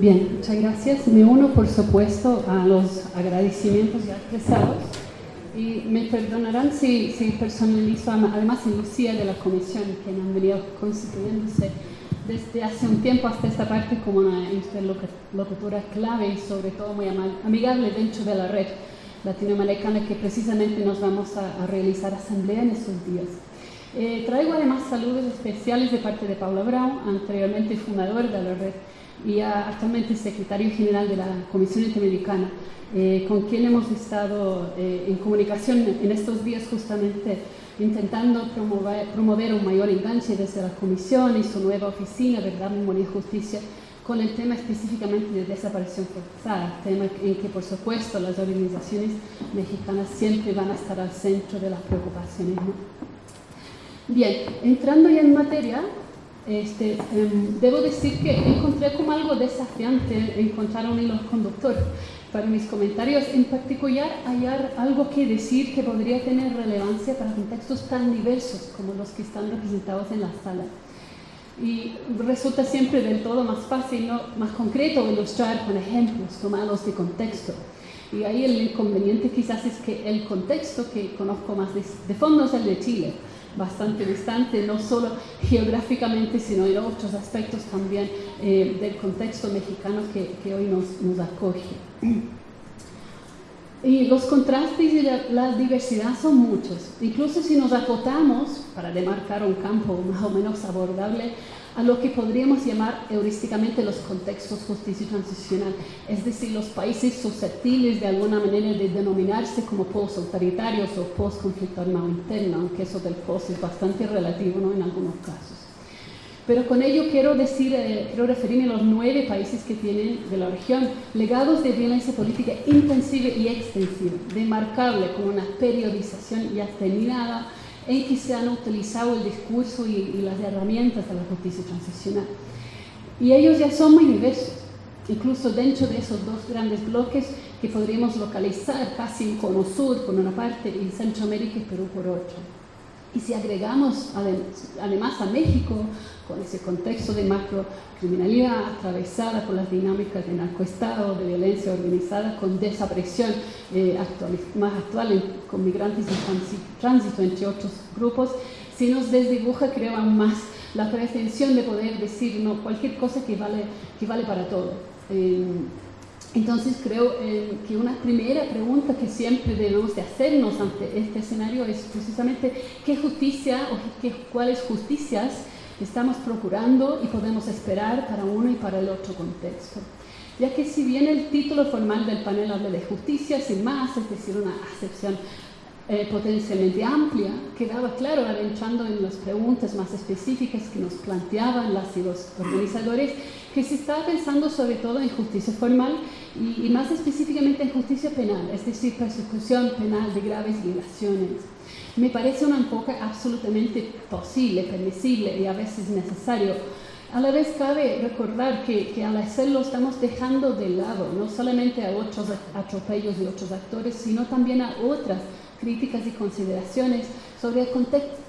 Bien, muchas gracias. Me uno, por supuesto, a los agradecimientos ya expresados y me perdonarán si, si personalizo además en Lucía de la comisión, que han venido constituyéndose desde hace un tiempo hasta esta parte como una interlocutora clave y sobre todo muy amigable dentro de la red latinoamericana que precisamente nos vamos a, realizar asamblea en estos días. Eh, traigo además saludos especiales de parte de Paula Brown, anteriormente fundador de la red y actualmente secretario general de la Comisión Interamericana, eh, con quien hemos estado eh, en comunicación en estos días justamente intentando promover, promover, un mayor enganche desde la Comisión y su nueva oficina, Verdad, Memoria y Justicia, con el tema específicamente de desaparición forzada, tema en que por supuesto las organizaciones mexicanas siempre van a estar al centro de las preocupaciones. Bien, entrando ya en materia, este, em, debo decir que encontré como algo desafiante encontrar un hilo conductor para mis comentarios, en particular hallar algo que decir que podría tener relevancia para contextos tan diversos como los que están representados en la sala. Y resulta siempre del todo más fácil, ¿no? más concreto ilustrar con ejemplos tomados de contexto. Y ahí el inconveniente quizás es que el contexto que conozco más de, de fondo es el de Chile bastante distante, no solo geográficamente, sino en otros aspectos también eh, del contexto mexicano que, hoy nos, nos, acoge. Y los contrastes y la, la, diversidad son muchos. Incluso si nos acotamos, para demarcar un campo más o menos abordable, a lo que podríamos llamar heurísticamente los contextos justicia transicional, es decir, los países susceptibles de alguna manera de denominarse como post-autoritarios o post-conflicto armado interno, aunque eso del post es bastante relativo ¿no? en algunos casos. Pero con ello quiero decir, eh, quiero referirme a los nueve países que tienen de la región legados de violencia política intensiva y extensiva, demarcable con una periodización ya terminada, en que se han utilizado el discurso y, las herramientas de la justicia transicional. Y ellos ya son muy diversos, incluso dentro de esos dos grandes bloques que podríamos localizar casi en Cono Sur por una parte y Centroamérica y Perú por otra. Y si agregamos además a México, con ese contexto de macrocriminalidad atravesada por las dinámicas de narcoestado, de violencia organizada, con desaparición eh, más actual con migrantes en tránsito, entre otros grupos, si nos desdibuja, creo, aún más la pretensión de poder decir no, cualquier cosa que vale, que vale para todo. Eh, entonces creo eh, que una primera pregunta que siempre debemos de hacernos ante este escenario es precisamente qué justicia o qué, cuáles justicias estamos procurando y podemos esperar para uno y para el otro contexto. Ya que si bien el título formal del panel habla de justicia, sin más, es decir, una acepción eh, potencialmente amplia, quedaba claro, adentrando en las preguntas más específicas que nos planteaban las y los organizadores, que se estaba pensando sobre todo en justicia formal y, más específicamente en justicia penal, es decir, persecución penal de graves violaciones. Me parece un enfoque absolutamente posible, permisible y a veces necesario. A la vez cabe recordar que, que, al hacerlo estamos dejando de lado no solamente a otros atropellos de otros actores, sino también a otras críticas y consideraciones sobre el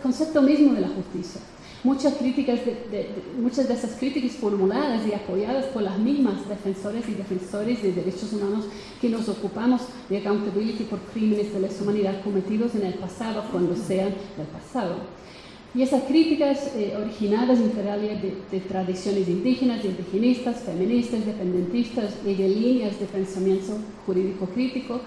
concepto mismo de la justicia. Muchas, críticas de, muchas de esas críticas formuladas y apoyadas por las mismas defensores y defensores de derechos humanos que nos ocupamos de accountability por crímenes de lesa humanidad cometidos en el pasado, cuando sean del pasado. Y esas críticas eh, originadas integralmente de, de, tradiciones indígenas, indigenistas, feministas, dependentistas y de líneas de pensamiento jurídico crítico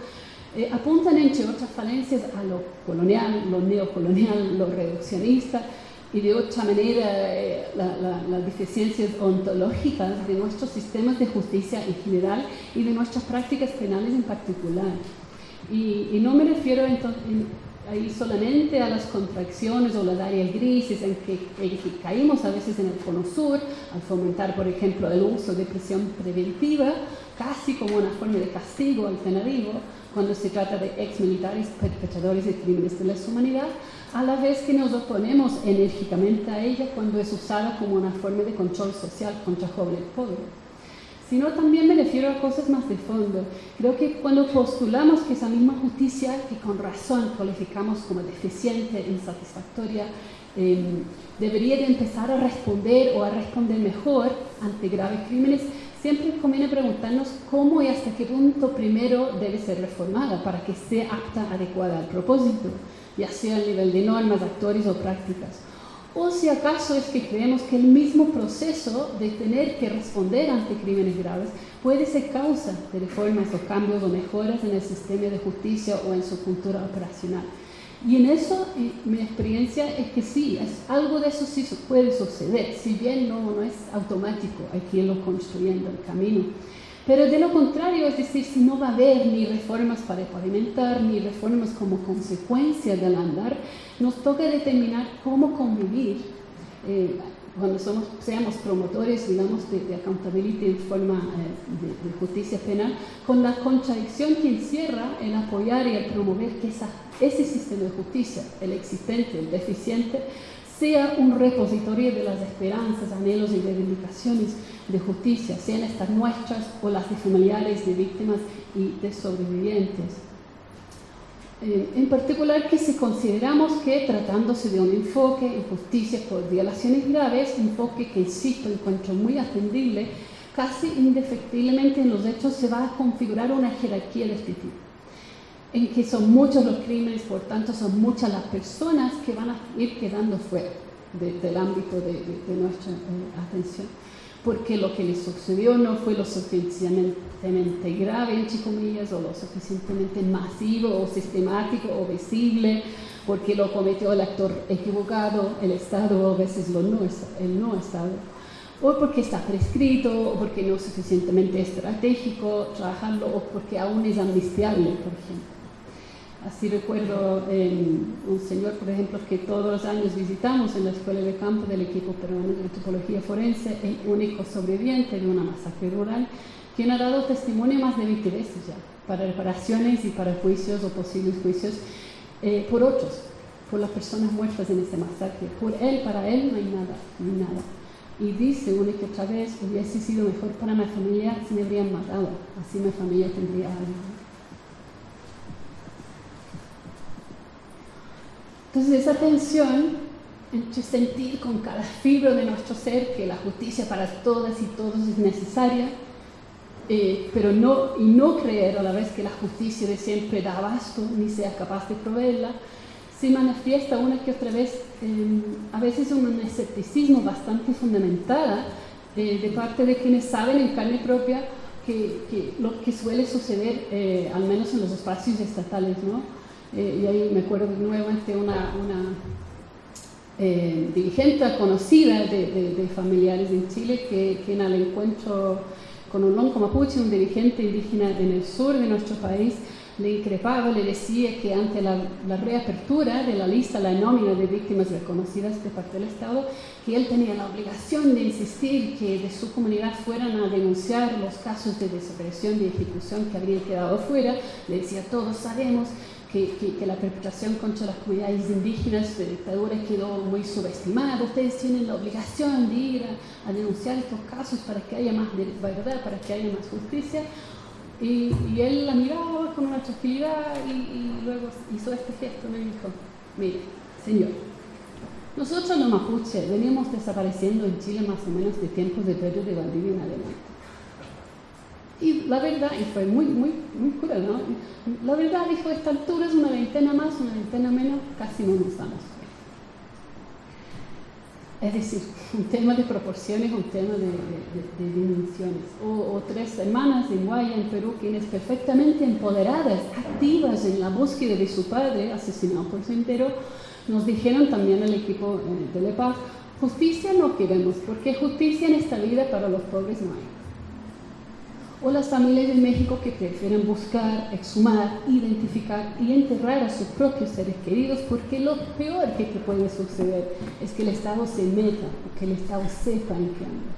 eh, apuntan entre otras falencias a lo colonial, lo neocolonial, lo reduccionista, y de otra manera eh, las deficiencias ontológicas de nuestros sistemas de justicia en general y de nuestras prácticas penales en particular. Y, no me refiero entonces, ahí solamente a las contracciones o las áreas grises en que, en que, caímos a veces en el cono sur, al fomentar, por ejemplo, el uso de prisión preventiva, casi como una forma de castigo alternativo, cuando se trata de ex militares perpetradores de crímenes de lesa humanidad, a la vez que nos oponemos enérgicamente a ella cuando es usada como una forma de control social contra jóvenes pobres. Sino también me refiero a cosas más de fondo. Creo que cuando postulamos que esa misma justicia, que con razón calificamos como deficiente, insatisfactoria, eh, debería de empezar a responder o a responder mejor ante graves crímenes, siempre conviene preguntarnos cómo y hasta qué punto primero debe ser reformada para que sea apta, adecuada al propósito, ya sea a nivel de normas, actores o prácticas. O si acaso es que creemos que el mismo proceso de tener que responder ante crímenes graves puede ser causa de reformas o cambios o mejoras en el sistema de justicia o en su cultura operacional. Y en eso mi experiencia es que sí, es, algo de eso sí puede suceder, si bien no, no es automático, hay que irlo construyendo el camino. Pero de lo contrario, es decir, si no va a haber ni reformas para pavimentar, ni reformas como consecuencia del andar, nos toca determinar cómo convivir eh, cuando seamos promotores, digamos, de, accountability en forma eh, de, justicia penal, con la contradicción que encierra el apoyar y el promover que ese sistema de justicia, el existente, el deficiente, sea un repositorio de las esperanzas, anhelos y reivindicaciones de justicia, sean estas nuestras o las de familiares de víctimas y de sobrevivientes. Eh, en particular que si consideramos que tratándose de un enfoque en justicia por violaciones graves, enfoque que insisto encuentro muy atendible, casi indefectiblemente en los hechos se va a configurar una jerarquía de este tipo, en que son muchos los crímenes, por tanto son muchas las personas que van a ir quedando fuera del ámbito de, nuestra eh, atención porque lo que le sucedió no fue lo suficientemente grave, entre comillas, o lo suficientemente masivo o sistemático o visible, porque lo cometió el actor equivocado, el Estado a veces el no Estado, o porque está prescrito, o porque no es suficientemente estratégico trabajarlo, o porque aún es amnistiable, por ejemplo. Así recuerdo un señor, por ejemplo, que todos los años visitamos en la escuela de campo del equipo peruano de antropología forense, el único sobreviviente de una masacre rural, quien ha dado testimonio más de 20 veces ya, para reparaciones y para juicios o posibles juicios eh, por otros, por las personas muertas en ese masacre. Por él, para él no hay nada, no hay nada. Y dice una que otra vez, hubiese sido mejor para mi familia si me habrían matado, así mi familia tendría algo. Entonces esa tensión sentir con cada fibra de nuestro ser que la justicia para todas y todos es necesaria, eh, pero no, y no creer a la vez que la justicia de siempre da abasto ni sea capaz de proveerla, se manifiesta una que otra vez a veces un escepticismo bastante fundamental eh, de parte de quienes saben en carne propia que, lo que suele suceder, eh, al menos en los espacios estatales, ¿no? Eh, y ahí me acuerdo nuevamente una, una eh, dirigente conocida de, familiares en Chile que, en el encuentro con un lonco mapuche, un dirigente indígena en el sur de nuestro país, le increpaba, le decía que ante la, la, reapertura de la lista, la nómina de víctimas reconocidas de parte del Estado, que él tenía la obligación de insistir que de su comunidad fueran a denunciar los casos de desaparición y ejecución que habrían quedado fuera. Le decía, todos sabemos que, la perpetración contra las comunidades indígenas de dictadura quedó muy subestimada. Ustedes tienen la obligación de ir a, denunciar estos casos para que haya más verdad, para que haya más justicia. Y, él la miraba con una tranquilidad y, luego hizo este gesto, me dijo, mire, señor, nosotros los mapuches venimos desapareciendo en Chile más o menos de tiempos de Pedro de Valdivia en adelante. Y la verdad, y fue muy, muy, muy cruel, ¿no? La verdad, dijo, esta altura es una veintena más, una veintena menos, casi no nos damos. Es decir, un tema de proporciones, un tema de, dimensiones. O, tres hermanas en Guaya, en Perú, quienes perfectamente empoderadas, activas en la búsqueda de su padre, asesinado por su entero, nos dijeron también al equipo eh, de Lepaz, justicia no queremos, porque justicia en esta vida para los pobres no hay o las familias de México que prefieren buscar, exhumar, identificar y enterrar a sus propios seres queridos porque lo peor que, puede suceder es que el Estado se meta o que el Estado sepa en qué anda.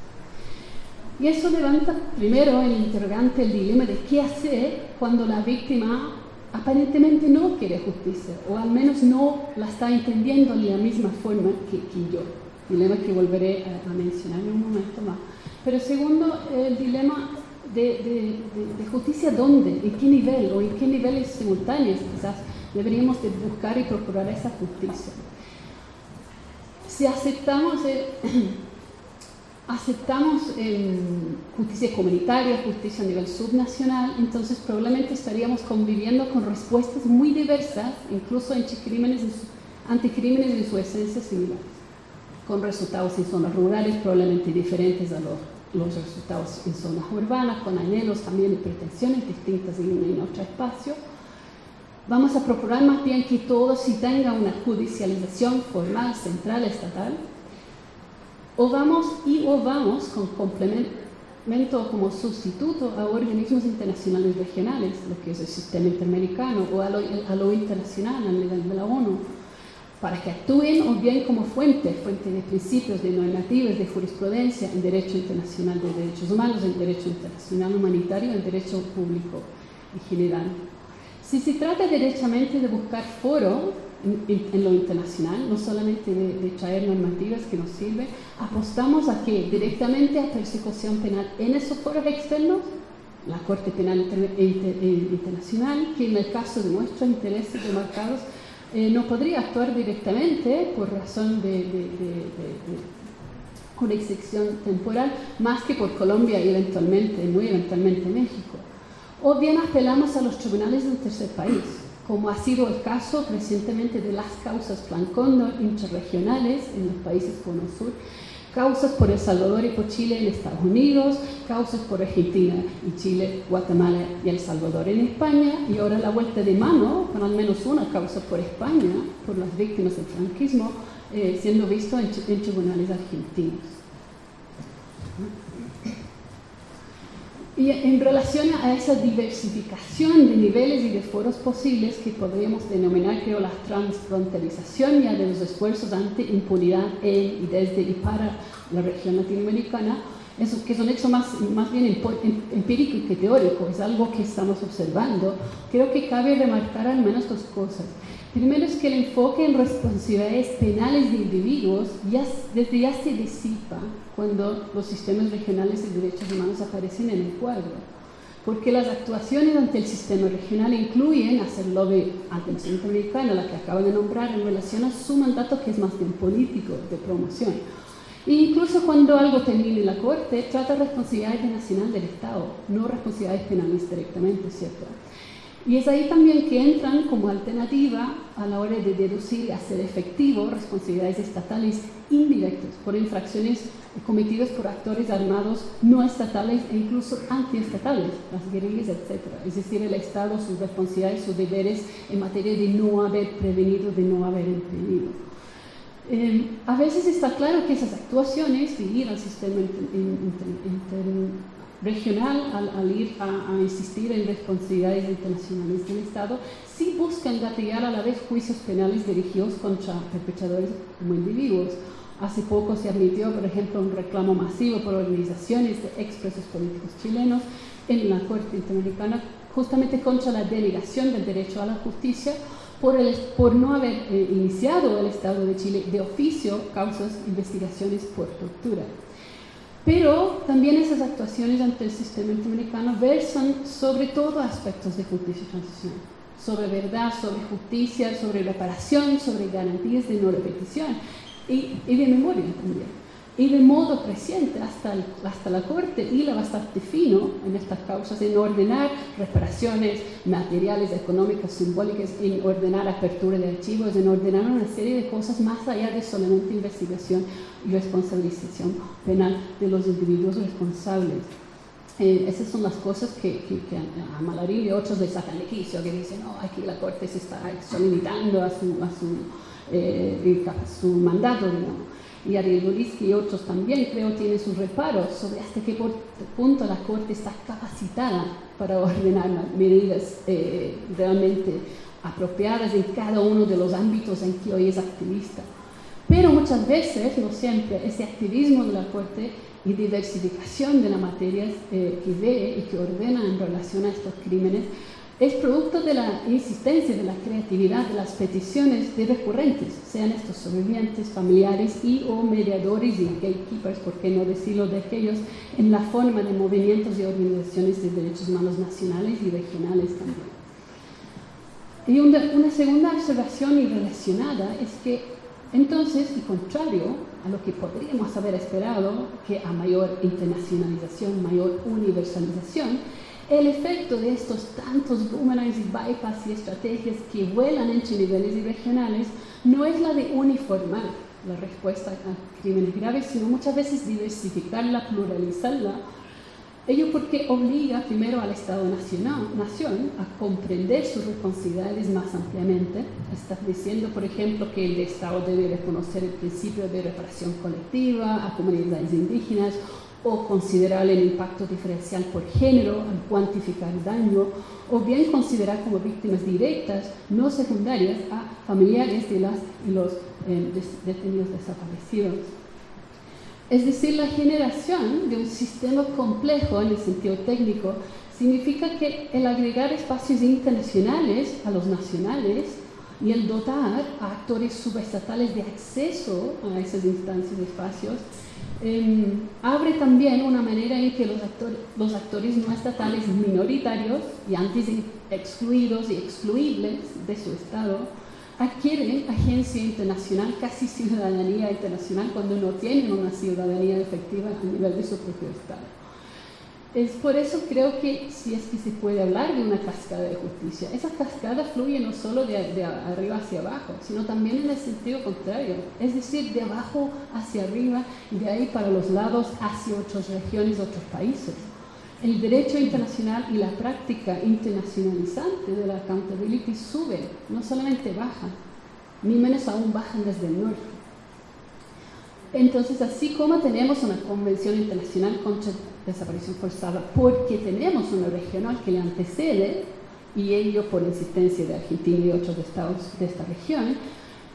Y eso levanta primero el interrogante, el dilema de qué hacer cuando la víctima aparentemente no quiere justicia o al menos no la está entendiendo de la misma forma que, yo. Dilema que volveré a mencionar en un momento más. Pero segundo, el dilema de, justicia dónde, en qué nivel o en qué niveles simultáneos quizás deberíamos de buscar y procurar esa justicia. Si aceptamos, aceptamos justicia comunitaria, justicia a nivel subnacional, entonces probablemente estaríamos conviviendo con respuestas muy diversas, incluso anticrímenes, anticrímenes en su esencia similares, con resultados en zonas rurales probablemente diferentes a los, los resultados en zonas urbanas, con anhelos también y pretensiones distintas en otro espacio. Vamos a procurar más bien que todo si tenga una judicialización formal, central, estatal, o vamos y o vamos con complemento como sustituto a organismos internacionales regionales, lo que es el sistema interamericano o a lo, internacional a nivel de la ONU, para que actúen o bien como fuente, fuente de principios, de normativas, de jurisprudencia en derecho internacional de derechos humanos, en derecho internacional humanitario, en derecho público en general. Si se trata derechamente de buscar foro en, lo internacional, no solamente de, traer normativas que nos sirven, apostamos a que directamente a persecución penal en esos foros externos, la Corte Penal eh, Internacional, que en el caso de nuestros intereses demarcados eh, no podría actuar directamente por razón de, de jurisdicción temporal, más que por Colombia y eventualmente, muy eventualmente México. O bien apelamos a los tribunales del tercer país, como ha sido el caso recientemente de las causas Plan Cóndor interregionales en los países Cono Sur, causas por El Salvador y por Chile en Estados Unidos, causas por Argentina y Chile, Guatemala y El Salvador en España, y ahora la vuelta de mano con al menos una causa por España, por las víctimas del franquismo, eh, siendo visto en tribunales argentinos. Y en relación a esa diversificación de niveles y de foros posibles que podríamos denominar, creo, la transfronterización ya de los esfuerzos ante impunidad en y desde y para la región latinoamericana, eso, que es un hecho más, más bien em, empírico que teórico, es algo que estamos observando, creo que cabe remarcar al menos dos cosas. Primero es que el enfoque en responsabilidades penales de individuos ya, desde ya se disipa cuando los sistemas regionales de derechos humanos aparecen en el cuadro. Porque las actuaciones ante el sistema regional incluyen hacer lobby ante el Centro Americano, la que acabo de nombrar, en relación a su mandato que es más bien político, de promoción. E incluso cuando algo termine en la Corte, trata responsabilidades nacional del Estado, no responsabilidades penales directamente, ¿cierto? Y es ahí también que entran como alternativa a la hora de deducir y hacer efectivo responsabilidades estatales indirectas por infracciones cometidas por actores armados no estatales e incluso antiestatales, las guerrillas, etc. Es decir, el Estado, sus responsabilidades, sus deberes en materia de no haber prevenido, de no haber impedido. Eh, a veces está claro que esas actuaciones de ir al sistema regional al, ir a, insistir en responsabilidades internacionales del Estado, sí buscan gatillar a la vez juicios penales dirigidos contra perpetradores como individuos. Hace poco se admitió, por ejemplo, un reclamo masivo por organizaciones de expresos políticos chilenos en la Corte Interamericana justamente contra la denegación del derecho a la justicia por, el, por no haber eh, iniciado el Estado de Chile de oficio causas investigaciones por tortura. Pero también esas actuaciones ante el sistema interamericano versan sobre todo aspectos de justicia y transición, sobre verdad, sobre justicia, sobre reparación, sobre garantías de no repetición. Y, y de memoria también y de modo creciente hasta, hasta la Corte y la bastante fino en estas causas en ordenar reparaciones materiales, económicas, simbólicas, en ordenar apertura de archivos, en ordenar una serie de cosas más allá de solamente investigación y responsabilización penal de los individuos responsables. Eh, esas son las cosas que, que, a Malarín y otros les sacan de quicio, que dicen, no, aquí la Corte se está limitando a su, a su, eh, a su mandato, digamos y Borisky y otros también creo tienen sus reparos sobre hasta qué punto la Corte está capacitada para ordenar medidas eh, realmente apropiadas en cada uno de los ámbitos en que hoy es activista. Pero muchas veces, no siempre, ese activismo de la Corte y diversificación de las materias eh, que ve y que ordena en relación a estos crímenes es producto de la insistencia, de la creatividad, de las peticiones de recurrentes, sean estos sobrevivientes, familiares y o mediadores y gatekeepers, por qué no decirlo de aquellos, en la forma de movimientos y organizaciones de derechos humanos nacionales y regionales también. Y una, segunda observación y relacionada es que entonces, y contrario a lo que podríamos haber esperado, que a mayor internacionalización, mayor universalización, el efecto de estos tantos boomerangs y bypass y estrategias que vuelan entre niveles y regionales no es la de uniformar la respuesta a crímenes graves, sino muchas veces diversificarla, pluralizarla Ello porque obliga primero al Estado-Nación a comprender sus responsabilidades más ampliamente. Está diciendo, por ejemplo, que el Estado debe reconocer el principio de reparación colectiva a comunidades indígenas o considerar el impacto diferencial por género al cuantificar el daño, o bien considerar como víctimas directas, no secundarias, a familiares de las los eh, detenidos desaparecidos. Es decir, la generación de un sistema complejo en el sentido técnico significa que el agregar espacios internacionales a los nacionales y el dotar a actores subestatales de acceso a esas instancias y espacios em, abre también una manera en que los, los actores no estatales minoritarios y antes excluidos y excluibles de su Estado adquieren agencia internacional, casi ciudadanía internacional, cuando no tienen una ciudadanía efectiva a nivel de su propio Estado. Es por eso creo que si es que se puede hablar de una cascada de justicia, esa cascada fluye no solo de, de arriba hacia abajo, sino también en el sentido contrario, es decir, de abajo hacia arriba y de ahí para los lados hacia otras regiones, otros países. El derecho internacional y la práctica internacionalizante de la accountability sube, no solamente baja, ni menos aún bajan desde el norte. Entonces, así como tenemos una convención internacional contra desaparición forzada, porque tenemos una regional que le antecede, y ello por insistencia de Argentina y otros estados de esta región,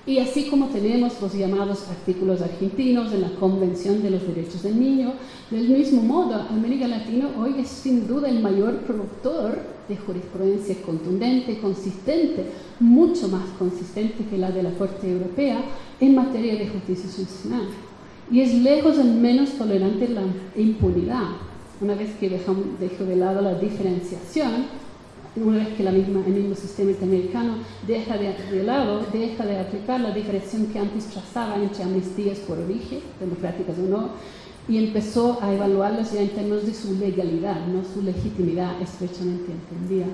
y así como tenemos los llamados artículos argentinos de la Convención de los Derechos del Niño, del mismo modo, América Latina hoy es sin duda el mayor productor de jurisprudencia contundente, consistente, mucho más consistente que la de la Corte Europea en materia de justicia social. Y es lejos el menos tolerante la impunidad. Una vez que dejo de lado la diferenciación, una vez que la misma, el mismo sistema interamericano deja de, lado, deja de aplicar la diferenciación que antes trazaba entre amnistías por origen, democráticas o no, y empezó a evaluarlas ya en términos de su legalidad, no su legitimidad estrechamente entendida.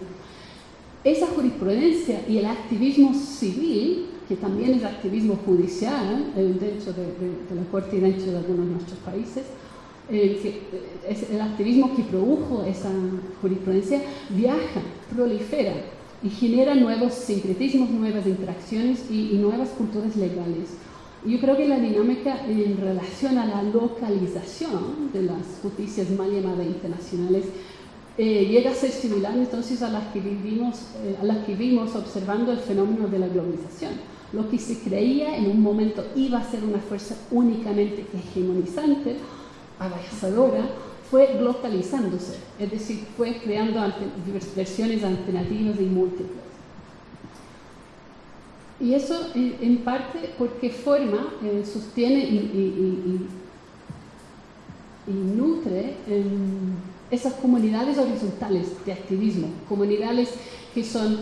Esa jurisprudencia y el activismo civil, que también es activismo judicial, dentro de, de la Corte y dentro de algunos de nuestros países, el, el activismo que produjo esa jurisprudencia viaja, prolifera y genera nuevos sincretismos, nuevas interacciones y, nuevas culturas legales. Yo creo que la dinámica en relación a la localización de las justicias mal llamadas internacionales eh, llega a ser similar entonces a las que vivimos, eh, a las que vimos observando el fenómeno de la globalización. Lo que se creía en un momento iba a ser una fuerza únicamente hegemonizante, avanzadora, fue localizándose, es decir, fue creando versiones alternativas y múltiples. Y eso en, parte porque forma, eh, sostiene y, nutre em, esas comunidades horizontales de activismo, comunidades que son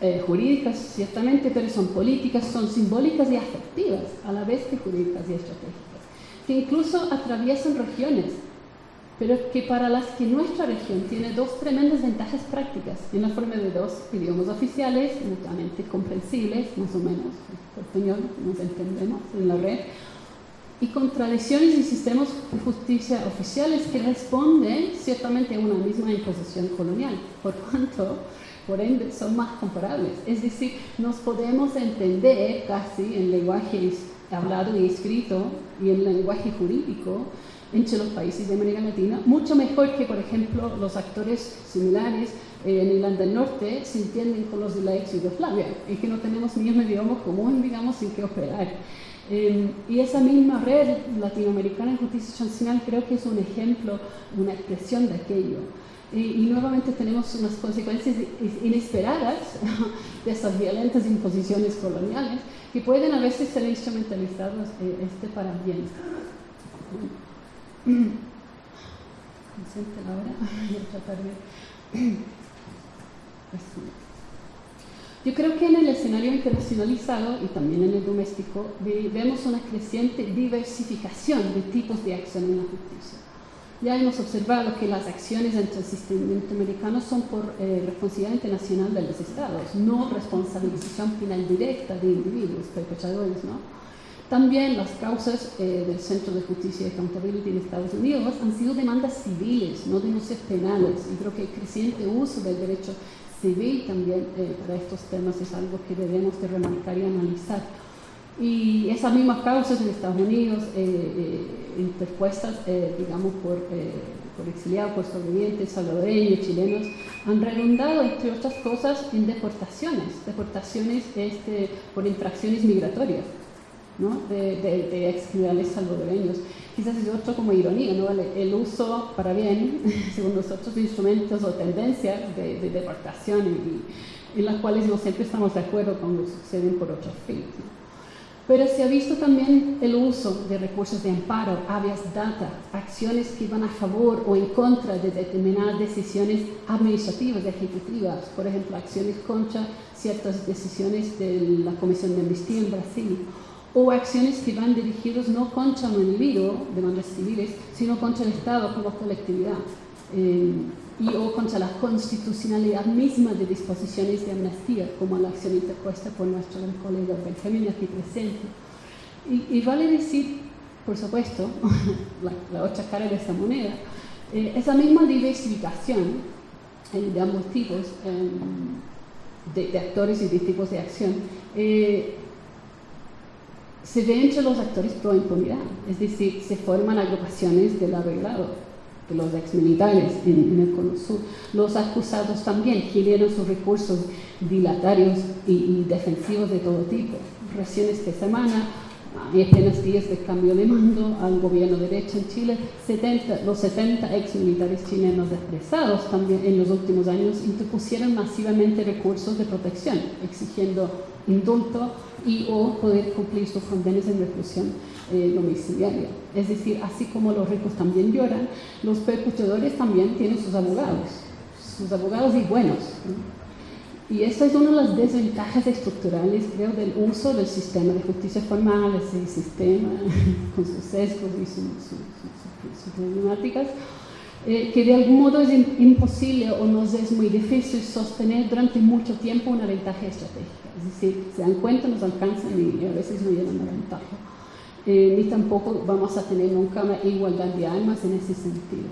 eh, jurídicas ciertamente, pero son políticas, son simbólicas y afectivas, a la vez que jurídicas y estratégicas incluso atraviesan regiones, pero que para las que nuestra región tiene dos tremendas ventajas prácticas, en la forma de dos idiomas oficiales, mutuamente comprensibles, más o menos, por español nos entendemos en la red, y con tradiciones y sistemas de justicia oficiales que responden ciertamente a una misma imposición colonial, por cuanto, por ende, son más comparables. Es decir, nos podemos entender casi en lenguajes hablado y escrito y el lenguaje jurídico entre los países de América Latina, mucho mejor que, por ejemplo, los actores similares en Irlanda del Norte se entienden con los de la ex Yugoslavia, y que no tenemos ni un idioma común, digamos, sin que operar. Em, y esa misma red latinoamericana en justicia sancional creo que es un ejemplo, una expresión de aquello. Y, nuevamente tenemos unas consecuencias inesperadas de esas violentas imposiciones coloniales que pueden a veces ser instrumentalizadas eh, este para bien. Yo creo que en el escenario internacionalizado y también en el doméstico vemos una creciente diversificación de tipos de acción en la justicia. Ya hemos observado que las acciones interamericano son por eh, responsabilidad internacional de los estados, no responsabilización penal directa de individuos perpetradores. ¿no? También las causas eh, del Centro de Justicia y Accountability en Estados Unidos han sido demandas civiles, no denuncias penales. Y creo que el creciente uso del derecho civil también eh, para estos temas es algo que debemos de remarcar y analizar. Y esas mismas causas en Estados Unidos, eh, eh, interpuestas, eh, digamos, por, por, exiliados, por sobrevivientes, salvadoreños, chilenos, han redundado, entre otras cosas, en deportaciones, deportaciones este, por infracciones migratorias. ¿no? de, de, de salvadoreños. Quizás es otro como ironía, ¿no? el, uso para bien, según nosotros, de instrumentos o tendencias de, deportación y, en las cuales no siempre estamos de acuerdo cuando suceden por otros fines. Pero se ha visto también el uso de recursos de amparo, habeas data, acciones que van a favor o en contra de determinadas decisiones administrativas, ejecutivas, por ejemplo, acciones contra ciertas decisiones de la Comisión de Amnistía en Brasil, o acciones que van dirigidas no contra un individuo, demandas civiles, sino contra el Estado como colectividad. Eh, y o contra la constitucionalidad misma de disposiciones de amnistía, como la acción interpuesta por nuestro colega Benjamin aquí presente. Y, vale decir, por supuesto, la, otra cara de esta moneda, eh, esa misma diversificación eh, de ambos tipos em, de, actores y de tipos de acción eh, se ve entre los actores pro impunidad, es decir, se forman agrupaciones del arreglado los exmilitares en, en el Cono Sur. Los acusados también generan sus recursos dilatarios y, defensivos de todo tipo. Recién esta semana, hay apenas días de cambio de mando al gobierno derecho en Chile, 70, los 70 exmilitares chilenos expresados también en los últimos años interpusieron masivamente recursos de protección, exigiendo indulto y o poder cumplir sus condenas en reclusión eh, domiciliaria. Es decir, así como los ricos también lloran, los perpetradores también tienen sus abogados, sus abogados y buenos. Y esa es una de las desventajas estructurales, creo, del uso del sistema de justicia formal, ese sistema con sus sesgos y sus problemáticas, eh, que de algún modo es imposible o nos es muy difícil sostener durante mucho tiempo una ventaja estratégica. Es decir, se dan cuenta, nos alcanzan y a veces no llegan a la ventaja. Eh, ni tampoco vamos a tener nunca una igualdad de armas en ese sentido.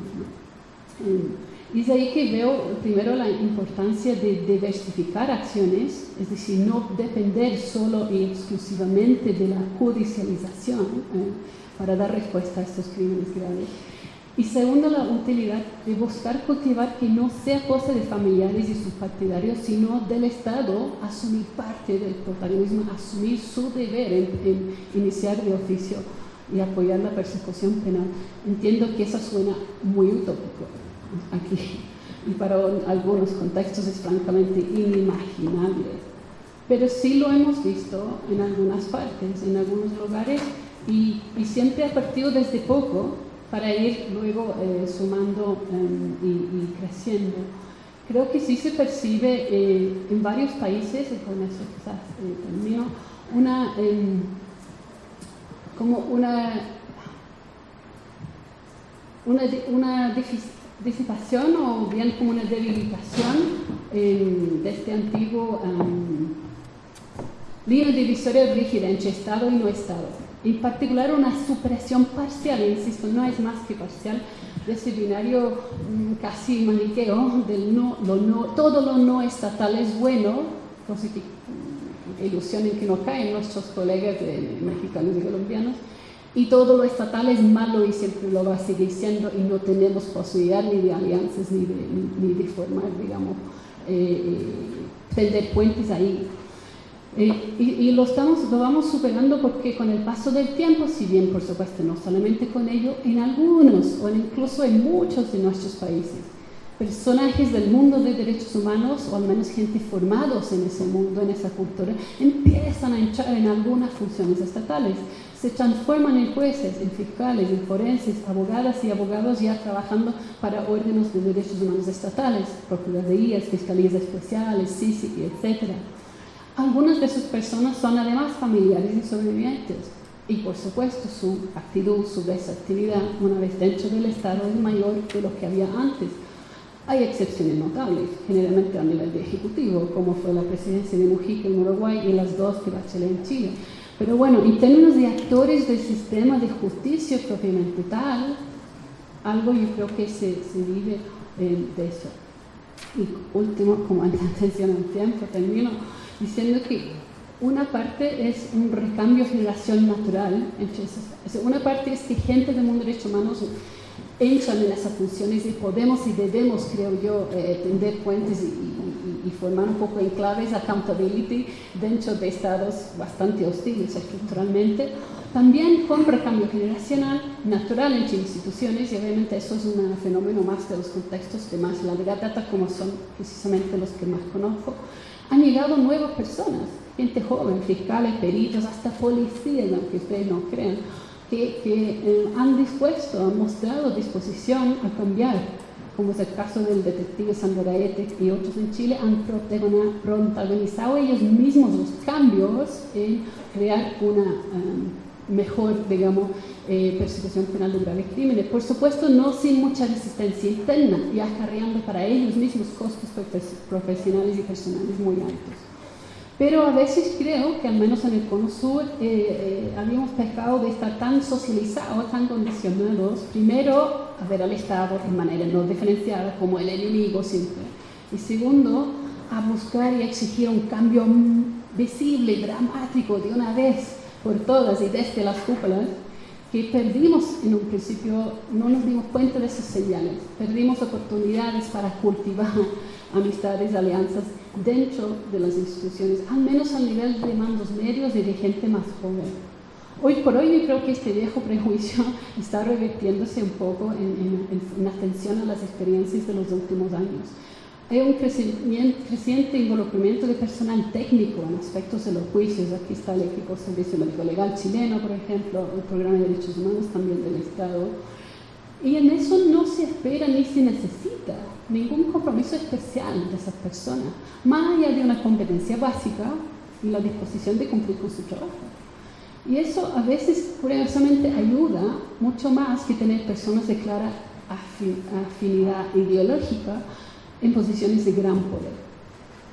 Eh, y es ahí que veo primero la importancia de diversificar acciones, es decir, no depender solo y exclusivamente de la judicialización eh, para dar respuesta a estos crímenes graves y segundo, la utilidad de buscar cultivar que no sea cosa de familiares y sus partidarios, sino del Estado asumir parte del protagonismo, asumir su deber en, iniciar de oficio y apoyar la persecución penal. Entiendo que eso suena muy utópico aquí y para algunos contextos es francamente inimaginable. Pero sí lo hemos visto en algunas partes, en algunos lugares y, y siempre ha partido desde poco para ir luego eh, sumando em, y, creciendo. Creo que sí se percibe eh, en varios países, y con eso quizás eh, termino, una, em, como una, una, disipación o bien como una debilitación em, de este antiguo línea divisoria rígida entre Estado y no Estado en particular una supresión parcial, insisto, no es más que parcial, de ese binario mm, casi maniqueo del no, lo no, todo lo no estatal es bueno, mm, ilusión en que no caen nuestros colegas mexicanos y colombianos, y todo lo estatal es malo y siempre lo va a seguir siendo y no tenemos posibilidad ni de alianzas ni de, ni, de formar, digamos, eh, eh, tender puentes ahí eh, y, lo, estamos, lo vamos superando porque con el paso del tiempo, si bien por supuesto no solamente con ello, en algunos o incluso en muchos de nuestros países, personajes del mundo de derechos humanos o al menos gente formados en ese mundo, en esa cultura, empiezan a entrar en algunas funciones estatales, se transforman en jueces, en fiscales, en forenses, abogadas y abogados ya trabajando para órdenes de derechos humanos estatales, procuradurías, fiscalías especiales, CICIC, etcétera. Algunas de sus personas son además familiares y sobrevivientes y por supuesto su actitud, su desactividad una vez dentro del Estado es mayor que lo que había antes. Hay excepciones notables, generalmente a nivel de ejecutivo, como fue la presidencia de Mujica en Uruguay y las dos de Bachelet en Chile. Pero bueno, en términos de actores del sistema de justicia propiamente tal, algo yo creo que se, se vive eh, de eso. Y último, como atención al tiempo, termino diciendo que una parte es un recambio generación natural. Entonces, una parte es que gente del mundo de derechos humanos entran en esas funciones y podemos y debemos, creo yo, eh, tender puentes y, formar un poco enclaves accountability dentro de estados bastante hostiles estructuralmente. También con recambio generacional natural entre instituciones y obviamente eso es un fenómeno más de los contextos de más larga data como son precisamente los que más conozco. Han llegado nuevas personas, gente joven, fiscales, peritos, hasta policías, aunque ustedes no crean, que, eh, han dispuesto, han mostrado disposición a cambiar, como es el caso del detective Sandro Gaete y otros en Chile, han protagonizado ellos mismos los cambios en crear una um, mejor, digamos, eh, persecución penal de graves crímenes. Por supuesto, no sin mucha resistencia interna y acarreando para ellos mismos costos profesionales y personales muy altos. Pero a veces creo que al menos en el Cono Sur eh, eh, habíamos pecado de estar tan socializados, tan condicionados, primero a ver al Estado de manera no diferenciada como el enemigo siempre, y segundo a buscar y exigir un cambio visible, dramático de una vez por todas y desde las cúpulas, que perdimos en un principio, no nos dimos cuenta de esas señales, perdimos oportunidades para cultivar amistades, alianzas dentro de las instituciones, al menos al nivel de mandos medios y de gente más joven. Hoy por hoy yo creo que este viejo prejuicio está revirtiéndose un poco en, atención a las experiencias de los últimos años. Hay un creciente involucramiento de personal técnico en aspectos de los juicios. Aquí está el equipo Servicio Médico Legal chileno, por ejemplo, el Programa de Derechos Humanos también del Estado. Y en eso no se espera ni se necesita ningún compromiso especial de esas personas, más allá de una competencia básica y la disposición de cumplir con su trabajo. Y eso a veces, curiosamente, ayuda mucho más que tener personas de clara afinidad ideológica en posiciones de gran poder.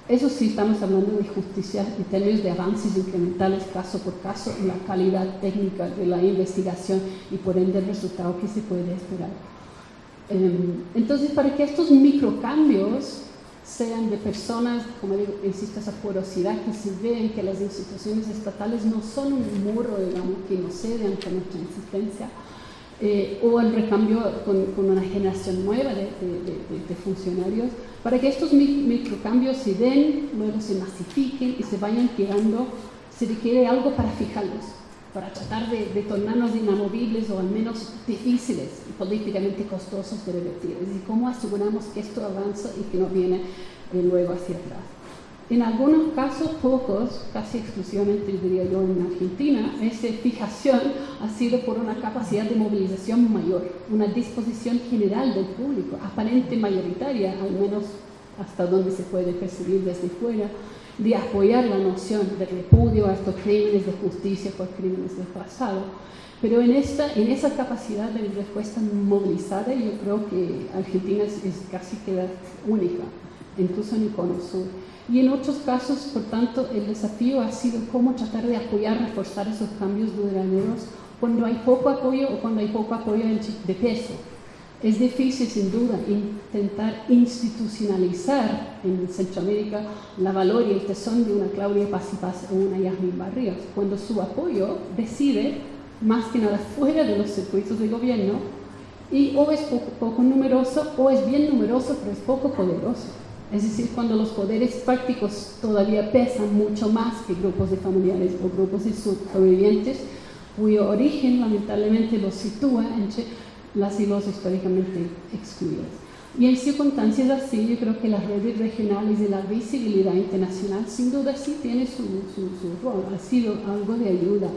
Eso sí, estamos hablando de justicia en términos de avances incrementales caso por caso la calidad técnica de la investigación y por ende el resultado que se puede esperar. Em, entonces, para que estos microcambios sean de personas, como digo, existe esa porosidad que se ve en que las instituciones estatales no son un muro, digamos, que no cede ante nuestra existencia, eh, o el recambio con, una generación nueva de, de, funcionarios, para que estos microcambios se den, luego se masifiquen y se vayan quedando, se requiere algo para fijarlos para tratar de, de, tornarnos inamovibles o al menos difíciles y políticamente costosos de revertir. Es cómo aseguramos que esto avanza y que no viene de luego hacia atrás. En algunos casos, pocos, casi exclusivamente diría yo en Argentina, esa fijación ha sido por una capacidad de movilización mayor, una disposición general del público, aparente mayoritaria, al menos hasta donde se puede percibir desde fuera, de apoyar la noción de repudio a estos crímenes de justicia por crímenes del pasado. Pero en, esta, en esa capacidad de respuesta movilizada yo creo que Argentina es, casi queda única, incluso en el Cono. Y en otros casos, por tanto, el desafío ha sido cómo tratar de apoyar, reforzar esos cambios duraderos cuando hay poco apoyo o cuando hay poco apoyo de peso. Es difícil, sin duda, intentar institucionalizar en Centroamérica la valor y el tesón de una Claudia Paz y Paz o una Yasmin Barrios, cuando su apoyo decide más que nada fuera de los circuitos de gobierno y o es poco, poco numeroso o es bien numeroso pero es poco poderoso. Es decir, cuando los poderes prácticos todavía pesan mucho más que grupos de familiares o grupos de sobrevivientes, cuyo origen lamentablemente los sitúa entre las y los históricamente excluidas. Y en circunstancias así, yo creo que las redes regionales de la visibilidad internacional sin duda sí tiene su, rol, ha sido algo de ayuda.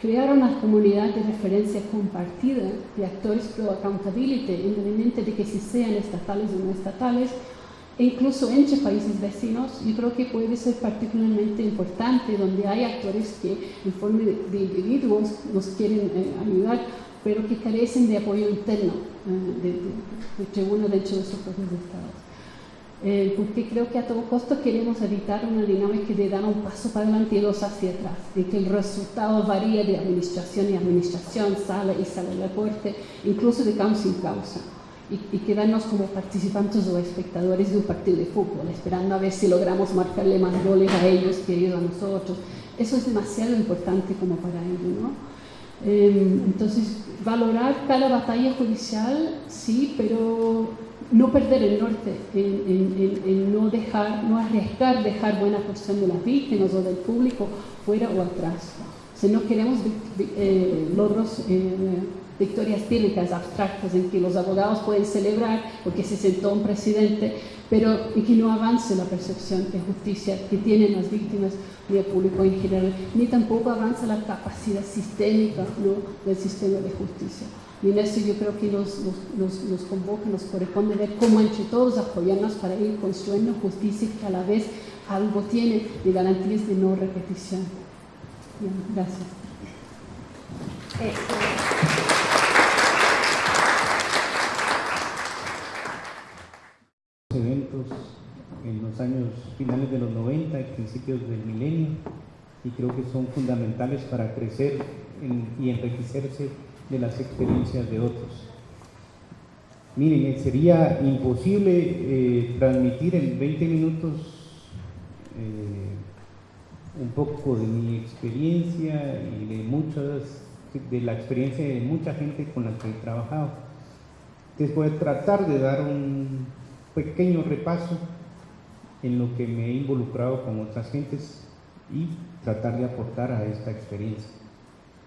Crear una comunidad de referencia compartida de actores pro accountability, independientemente de que si sean estatales o no estatales, e incluso entre países vecinos, yo creo que puede ser particularmente importante donde hay actores que en forma de, individuos nos quieren eh, ayudar, pero que carecen de apoyo interno eh, de, de, tribuno dentro de sus propios estados. Eh, porque creo que a todo costo queremos evitar una dinámica de dar un paso para adelante y dos hacia atrás, de que el resultado varía de administración y administración, sale y sale del deporte, incluso de causa sin causa y, quedarnos como participantes o espectadores de un partido de fútbol, esperando a ver si logramos marcarle más goles a ellos que ellos a nosotros. Eso es demasiado importante como para ellos, ¿no? Em, entonces, valorar cada batalla judicial, sí, pero no perder el norte, en, no dejar, no arriesgar dejar buena porción de las víctimas o del público fuera o atrás. Si no queremos eh, logros eh, victorias típicas abstractas en que los abogados pueden celebrar porque se sentó un presidente, pero en que no avance la percepción de justicia que tienen las víctimas ni el público en general, ni tampoco avanza la capacidad sistémica del sistema de justicia. Y en eso yo creo que nos, convoca, nos corresponde ver cómo entre todos apoyarnos para ir construyendo justicia que a la vez algo tiene de garantías de no repetición. gracias. Eh, eventos en los años finales de los 90 y principios del milenio y creo que son fundamentales para crecer y enriquecerse de las experiencias de otros. Miren, sería imposible eh, transmitir en 20 minutos eh, un poco de mi experiencia y de muchas, de la experiencia de mucha gente con la que he trabajado. Entonces voy a tratar de dar un pequeño repaso en lo que me he involucrado con otras gentes y tratar de aportar a esta experiencia.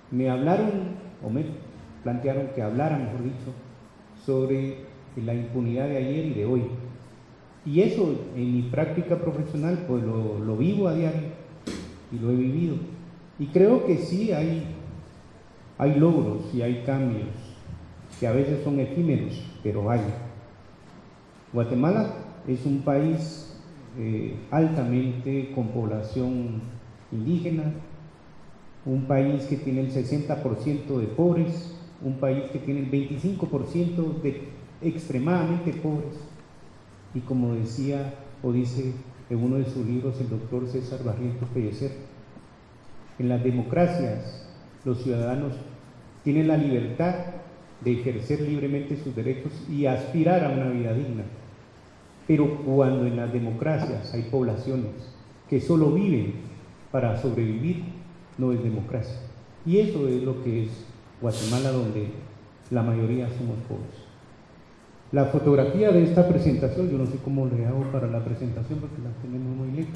Me hablaron, o me plantearon que hablara, mejor dicho, sobre la impunidad de ayer y de hoy. Y eso en mi práctica profesional pues lo, lo vivo a diario y lo he vivido. Y creo que sí hay, hay logros y hay cambios que a veces son efímeros, pero hay. Guatemala es un país eh, altamente con población indígena, un país que tiene el 60% de pobres, un país que tiene el 25% de extremadamente pobres. Y como decía o dice en uno de sus libros el doctor César Barrientos Pellecer, en las democracias los ciudadanos tienen la libertad de ejercer libremente sus derechos y aspirar a una vida digna. Pero cuando en las democracias hay poblaciones que solo viven para sobrevivir, no es democracia. Y eso es lo que es Guatemala, donde la mayoría somos pobres. La fotografía de esta presentación, yo no sé cómo le hago para la presentación porque la tenemos muy lejos.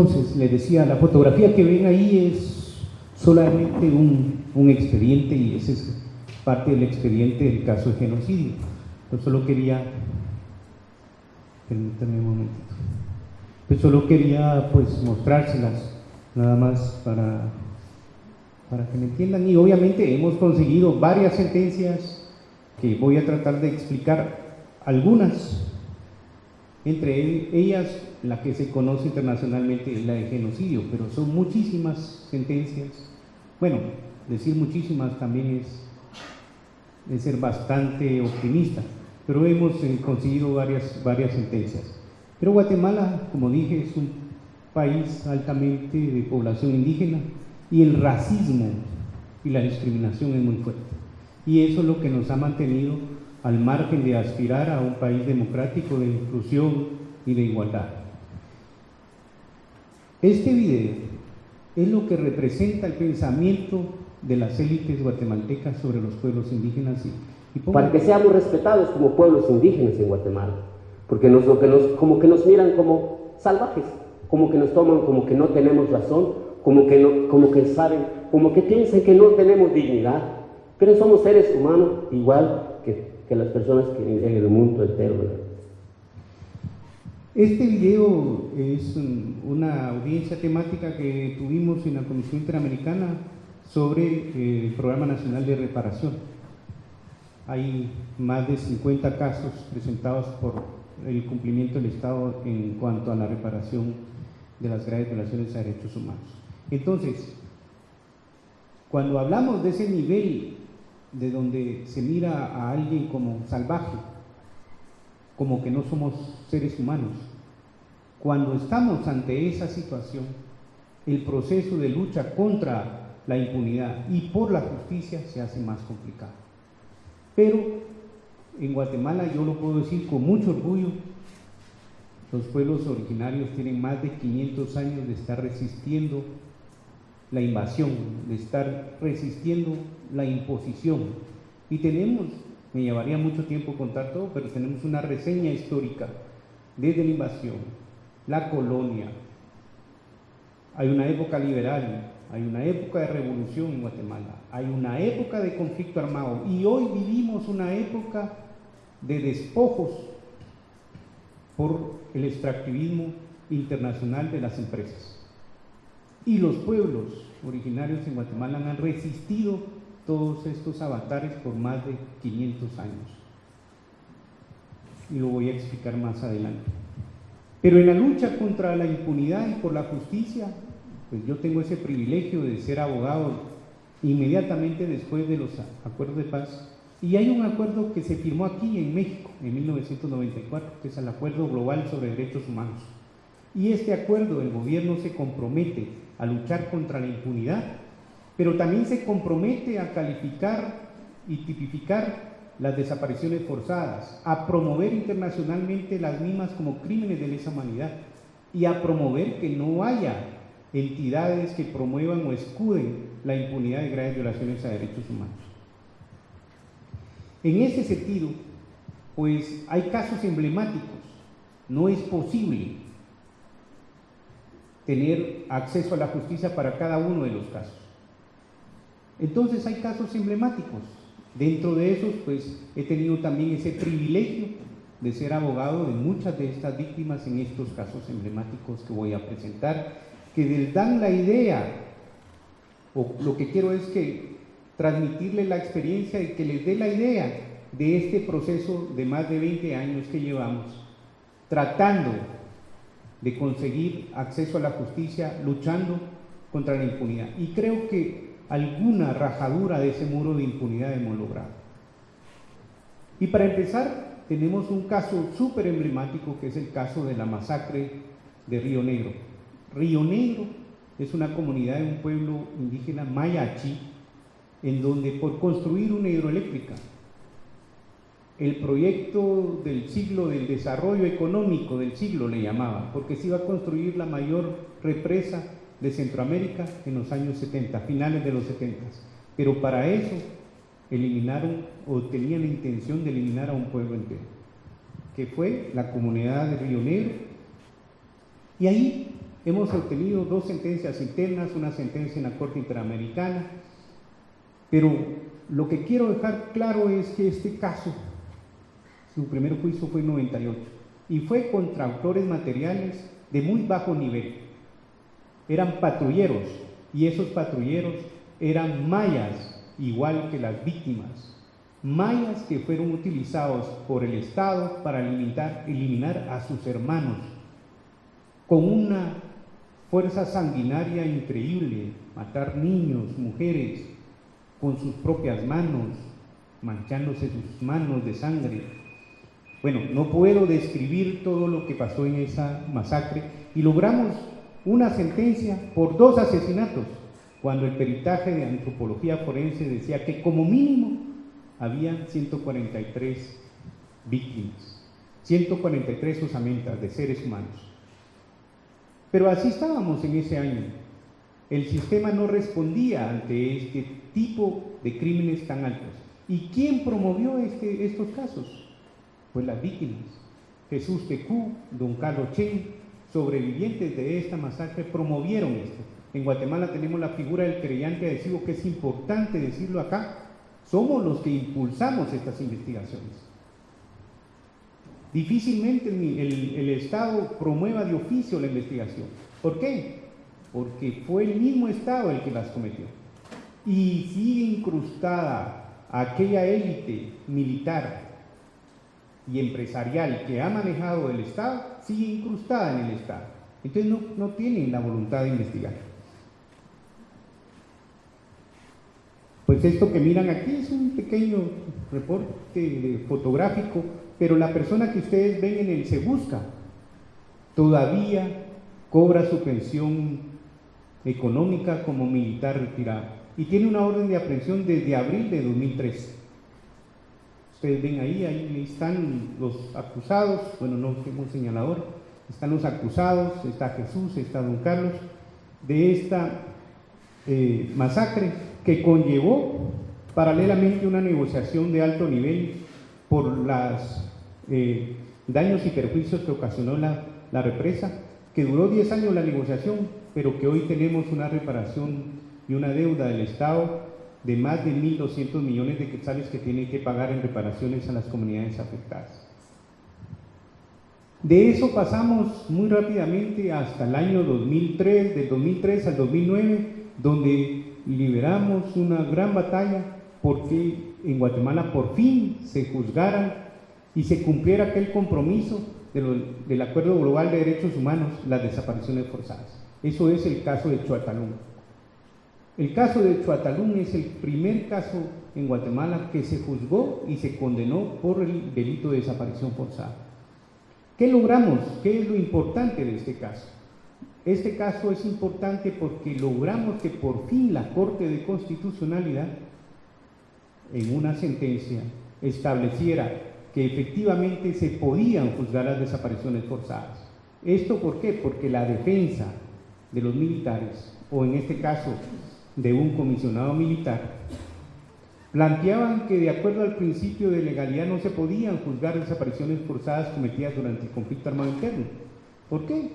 Entonces le decía, la fotografía que ven ahí es solamente un, expediente y ese es parte del expediente del caso de genocidio. Yo solo quería, permítanme un momentito, pues solo quería pues mostrárselas nada más para, para que me entiendan y obviamente hemos conseguido varias sentencias que voy a tratar de explicar algunas entre ellas, la que se conoce internacionalmente es la de genocidio, pero son muchísimas sentencias. Bueno, decir muchísimas también es, ser bastante optimista, pero hemos eh, conseguido varias, varias sentencias. Pero Guatemala, como dije, es un país altamente de población indígena y el racismo y la discriminación es muy fuerte. Y eso es lo que nos ha mantenido al margen de aspirar a un país democrático de inclusión y de igualdad. Este video es lo que representa el pensamiento de las élites guatemaltecas sobre los pueblos indígenas y, para que seamos respetados como pueblos indígenas en Guatemala, porque nos, como que nos miran como salvajes, como que nos toman como que no tenemos razón, como que, no, como que saben, como que piensan que no tenemos dignidad, pero somos seres humanos igual que, que las personas que en el mundo entero. Este video es una audiencia temática que tuvimos en la Comisión Interamericana sobre eh, el Programa Nacional de Reparación. Hay más de 50 casos presentados por el cumplimiento del Estado en cuanto a la reparación de las graves violaciones a derechos humanos. Entonces, cuando hablamos de ese nivel de donde se mira a alguien como salvaje, como que no somos seres humanos, cuando estamos ante esa situación, el proceso de lucha contra la impunidad y por la justicia se hace más complicado. Pero en Guatemala, yo lo puedo decir con mucho orgullo, los pueblos originarios tienen más de 500 años de estar resistiendo la invasión, de estar resistiendo la imposición. Y tenemos, me llevaría mucho tiempo contar todo, pero tenemos una reseña histórica desde la invasión, la colonia. Hay una época liberal, hay una época de revolución en Guatemala, hay una época de conflicto armado y hoy vivimos una época de despojos por el extractivismo internacional de las empresas. Y los pueblos originarios en Guatemala han resistido todos estos avatares por más de 500 años. Y lo voy a explicar más adelante. Pero en la lucha contra la impunidad y por la justicia, pues yo tengo ese privilegio de ser abogado inmediatamente después de los acuerdos de paz. Y hay un acuerdo que se firmó aquí en México en 1994, que es el Acuerdo Global sobre Derechos Humanos. Y este acuerdo el gobierno se compromete a luchar contra la impunidad, pero también se compromete a calificar y tipificar las desapariciones forzadas, a promover internacionalmente las mismas como crímenes de lesa humanidad y a promover que no haya entidades que promuevan o escuden la impunidad de graves violaciones a derechos humanos. En ese sentido, pues hay casos emblemáticos. No es posible tener acceso a la justicia para cada uno de los casos. Entonces hay casos emblemáticos Dentro de esos, pues he tenido también ese privilegio de ser abogado de muchas de estas víctimas en estos casos emblemáticos que voy a presentar, que les dan la idea, o lo que quiero es que transmitirles la experiencia y que les dé la idea de este proceso de más de 20 años que llevamos, tratando de conseguir acceso a la justicia, luchando contra la impunidad. Y creo que alguna rajadura de ese muro de impunidad hemos logrado. Y para empezar, tenemos un caso súper emblemático que es el caso de la masacre de Río Negro. Río Negro es una comunidad de un pueblo indígena mayachi, en donde por construir una hidroeléctrica, el proyecto del siglo del desarrollo económico del siglo le llamaban, porque se iba a construir la mayor represa de Centroamérica en los años 70, finales de los 70. Pero para eso eliminaron o tenían la intención de eliminar a un pueblo entero, que fue la comunidad de Río Negro. Y ahí hemos obtenido dos sentencias internas, una sentencia en la Corte Interamericana, pero lo que quiero dejar claro es que este caso, su primer juicio fue en 98, y fue contra autores materiales de muy bajo nivel eran patrulleros y esos patrulleros eran mayas, igual que las víctimas. Mayas que fueron utilizados por el Estado para eliminar, eliminar a sus hermanos con una fuerza sanguinaria increíble, matar niños, mujeres, con sus propias manos, manchándose sus manos de sangre. Bueno, no puedo describir todo lo que pasó en esa masacre y logramos una sentencia por dos asesinatos, cuando el peritaje de antropología forense decía que como mínimo había 143 víctimas, 143 osamentas de seres humanos. Pero así estábamos en ese año. El sistema no respondía ante este tipo de crímenes tan altos. ¿Y quién promovió este, estos casos? Pues las víctimas. Jesús Tecú, don Carlos Chen, sobrevivientes de esta masacre promovieron esto. En Guatemala tenemos la figura del creyente adhesivo, que es importante decirlo acá. Somos los que impulsamos estas investigaciones. Difícilmente el, el, Estado promueva de oficio la investigación. ¿Por qué? Porque fue el mismo Estado el que las cometió. Y sigue incrustada aquella élite militar y empresarial que ha manejado el Estado, sigue incrustada en el Estado. Entonces no, no tienen la voluntad de investigar. Pues esto que miran aquí es un pequeño reporte fotográfico pero la persona que ustedes ven en el Se Busca todavía cobra su pensión económica como militar retirado y tiene una orden de aprehensión desde abril de 2013. Ustedes ven ahí, ahí están los acusados, bueno, no tengo un señalador, están los acusados, está Jesús, está Don Carlos, de esta eh, masacre que conllevó paralelamente una negociación de alto nivel por las eh, daños y perjuicios que ocasionó la, la represa, que duró 10 años la negociación, pero que hoy tenemos una reparación y una deuda del Estado de más de 1.200 millones de quetzales que tiene que pagar en reparaciones a las comunidades afectadas. De eso pasamos muy rápidamente hasta el año 2003, del 2003 al 2009, donde liberamos una gran batalla porque en Guatemala por fin se juzgaran y se cumpliera aquel compromiso del Acuerdo Global de Derechos Humanos, las desapariciones forzadas. Eso es el caso de Chuatalún. El caso de Chuatalún es el primer caso en Guatemala que se juzgó y se condenó por el delito de desaparición forzada. ¿Qué logramos? ¿Qué es lo importante de este caso? Este caso es importante porque logramos que por fin la Corte de Constitucionalidad, en una sentencia, estableciera que efectivamente se podían juzgar las desapariciones forzadas. ¿Esto por qué? Porque la defensa de los militares, o en este caso de un comisionado militar, planteaban que de acuerdo al principio de legalidad no se podían juzgar desapariciones forzadas cometidas durante el conflicto armado interno. ¿Por qué?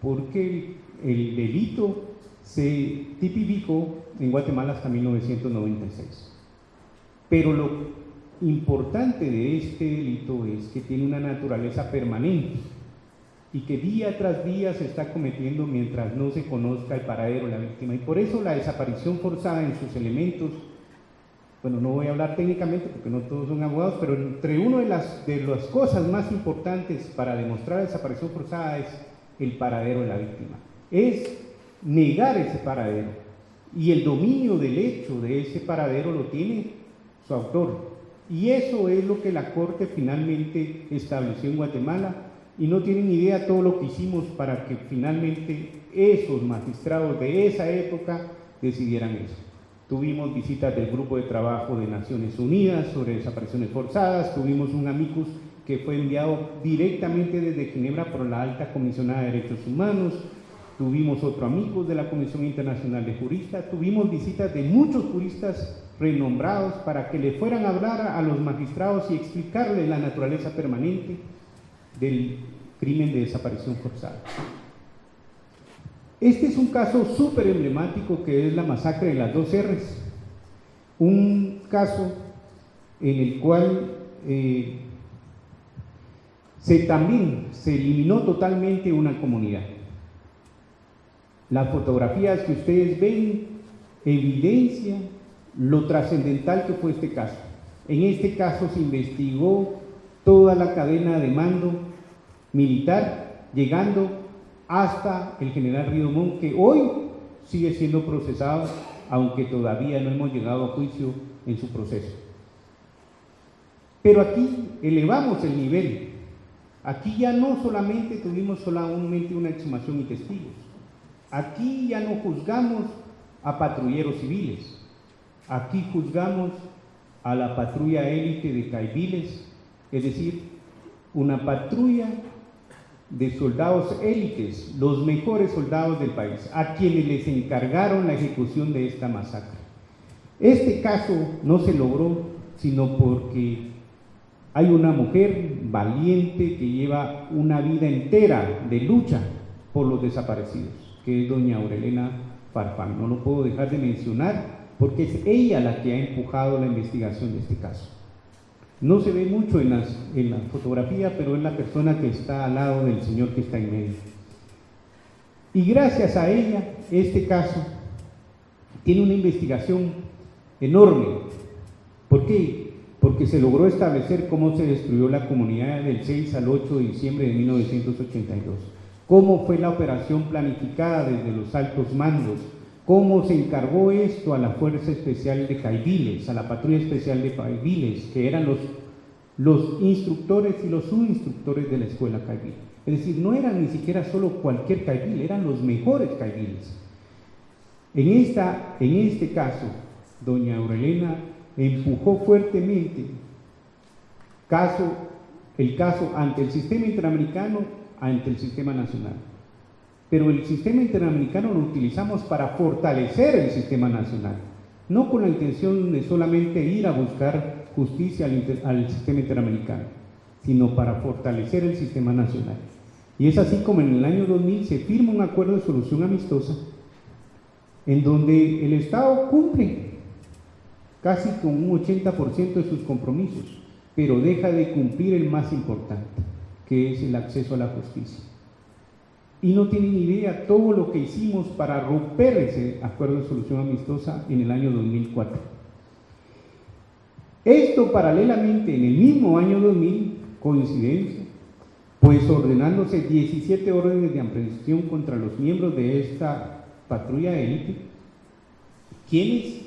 Porque el delito se tipificó en Guatemala hasta 1996. Pero lo importante de este delito es que tiene una naturaleza permanente y que día tras día se está cometiendo mientras no se conozca el paradero de la víctima. Y por eso la desaparición forzada en sus elementos, bueno, no voy a hablar técnicamente porque no todos son abogados, pero entre una de las, de las cosas más importantes para demostrar la desaparición forzada es el paradero de la víctima. Es negar ese paradero. Y el dominio del hecho de ese paradero lo tiene su autor, y eso es lo que la Corte finalmente estableció en Guatemala y no tienen idea todo lo que hicimos para que finalmente esos magistrados de esa época decidieran eso. Tuvimos visitas del Grupo de Trabajo de Naciones Unidas sobre desapariciones forzadas, tuvimos un amicus que fue enviado directamente desde Ginebra por la Alta Comisionada de Derechos Humanos, tuvimos otro amicus de la Comisión Internacional de Juristas, tuvimos visitas de muchos juristas renombrados para que le fueran a hablar a los magistrados y explicarles la naturaleza permanente del crimen de desaparición forzada. Este es un caso súper emblemático que es la masacre de las dos R's, un caso en el cual eh, se también se eliminó totalmente una comunidad. Las fotografías que ustedes ven evidencian lo trascendental que fue este caso. En este caso se investigó toda la cadena de mando militar, llegando hasta el general Ridomón, que hoy sigue siendo procesado, aunque todavía no hemos llegado a juicio en su proceso. Pero aquí elevamos el nivel. Aquí ya no solamente tuvimos solamente una exhumación y testigos. Aquí ya no juzgamos a patrulleros civiles. Aquí juzgamos a la patrulla élite de Caibiles, es decir, una patrulla de soldados élites, los mejores soldados del país, a quienes les encargaron la ejecución de esta masacre. Este caso no se logró sino porque hay una mujer valiente que lleva una vida entera de lucha por los desaparecidos, que es doña Aurelena Farfán. No lo puedo dejar de mencionar porque es ella la que ha empujado la investigación de este caso. No se ve mucho en, la fotografía, pero es la persona que está al lado del señor que está en medio. Y gracias a ella, este caso tiene una investigación enorme. ¿Por qué? Porque se logró establecer cómo se destruyó la comunidad del 6 al 8 de diciembre de 1982, cómo fue la operación planificada desde los altos mandos, cómo se encargó esto a la Fuerza Especial de Caibiles, a la Patrulla Especial de Caibiles, que eran los, los instructores y los subinstructores de la Escuela Caibil. Es decir, no eran ni siquiera solo cualquier Caibil, eran los mejores Caibiles. En, esta, en este caso, doña Aurelena empujó fuertemente caso, el caso ante el sistema interamericano, ante el sistema nacional pero el sistema interamericano lo utilizamos para fortalecer el sistema nacional, no con la intención de solamente ir a buscar justicia al, sistema interamericano, sino para fortalecer el sistema nacional. Y es así como en el año 2000 se firma un acuerdo de solución amistosa en donde el Estado cumple casi con un 80% de sus compromisos, pero deja de cumplir el más importante, que es el acceso a la justicia y no tienen idea todo lo que hicimos para romper ese acuerdo de solución amistosa en el año 2004. Esto paralelamente en el mismo año 2000, coincidencia, pues ordenándose 17 órdenes de aprehensión contra los miembros de esta patrulla élite, quienes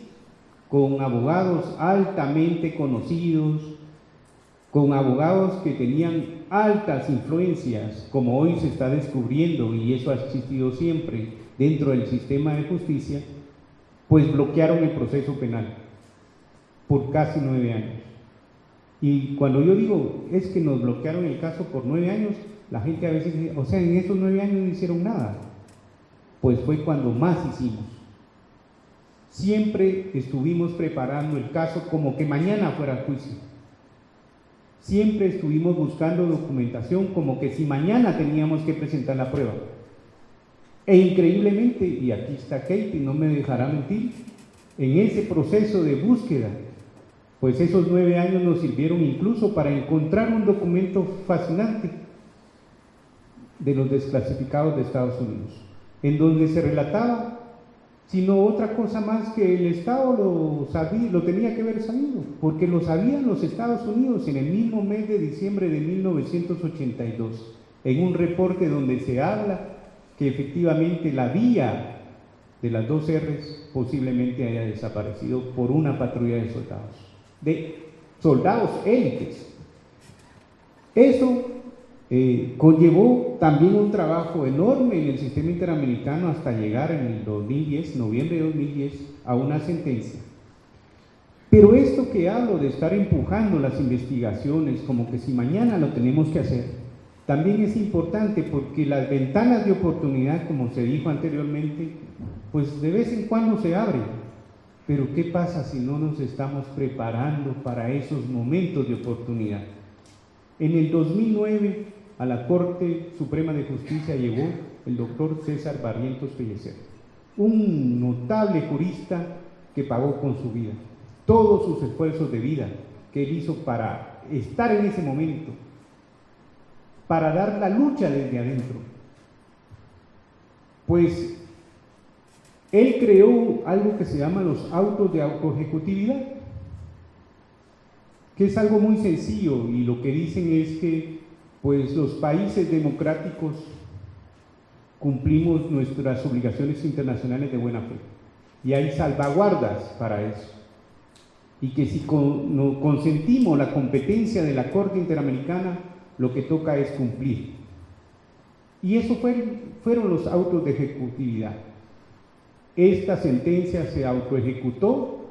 con abogados altamente conocidos, con abogados que tenían altas influencias, como hoy se está descubriendo, y eso ha existido siempre dentro del sistema de justicia, pues bloquearon el proceso penal por casi nueve años. Y cuando yo digo, es que nos bloquearon el caso por nueve años, la gente a veces dice, o sea, en esos nueve años no hicieron nada. Pues fue cuando más hicimos. Siempre estuvimos preparando el caso como que mañana fuera juicio Siempre estuvimos buscando documentación como que si mañana teníamos que presentar la prueba. E increíblemente, y aquí está Kate, no me dejará mentir, en ese proceso de búsqueda, pues esos nueve años nos sirvieron incluso para encontrar un documento fascinante de los desclasificados de Estados Unidos, en donde se relataba sino otra cosa más que el Estado lo, sabía, lo tenía que haber sabido, porque lo sabían los Estados Unidos en el mismo mes de diciembre de 1982, en un reporte donde se habla que efectivamente la vía de las dos R's posiblemente haya desaparecido por una patrulla de soldados, de soldados élites. Eso eh, conllevó también un trabajo enorme en el sistema interamericano hasta llegar en el 2010, noviembre de 2010, a una sentencia. Pero esto que hablo de estar empujando las investigaciones como que si mañana lo tenemos que hacer, también es importante porque las ventanas de oportunidad, como se dijo anteriormente, pues de vez en cuando se abren. Pero ¿qué pasa si no nos estamos preparando para esos momentos de oportunidad? En el 2009 a la Corte Suprema de Justicia llegó el doctor César Barrientos Pellecer, un notable jurista que pagó con su vida todos sus esfuerzos de vida que él hizo para estar en ese momento, para dar la lucha desde adentro. Pues él creó algo que se llama los autos de autoejecutividad, que es algo muy sencillo y lo que dicen es que pues los países democráticos cumplimos nuestras obligaciones internacionales de buena fe y hay salvaguardas para eso. Y que si consentimos la competencia de la Corte Interamericana, lo que toca es cumplir. Y eso fueron los autos de ejecutividad. Esta sentencia se autoejecutó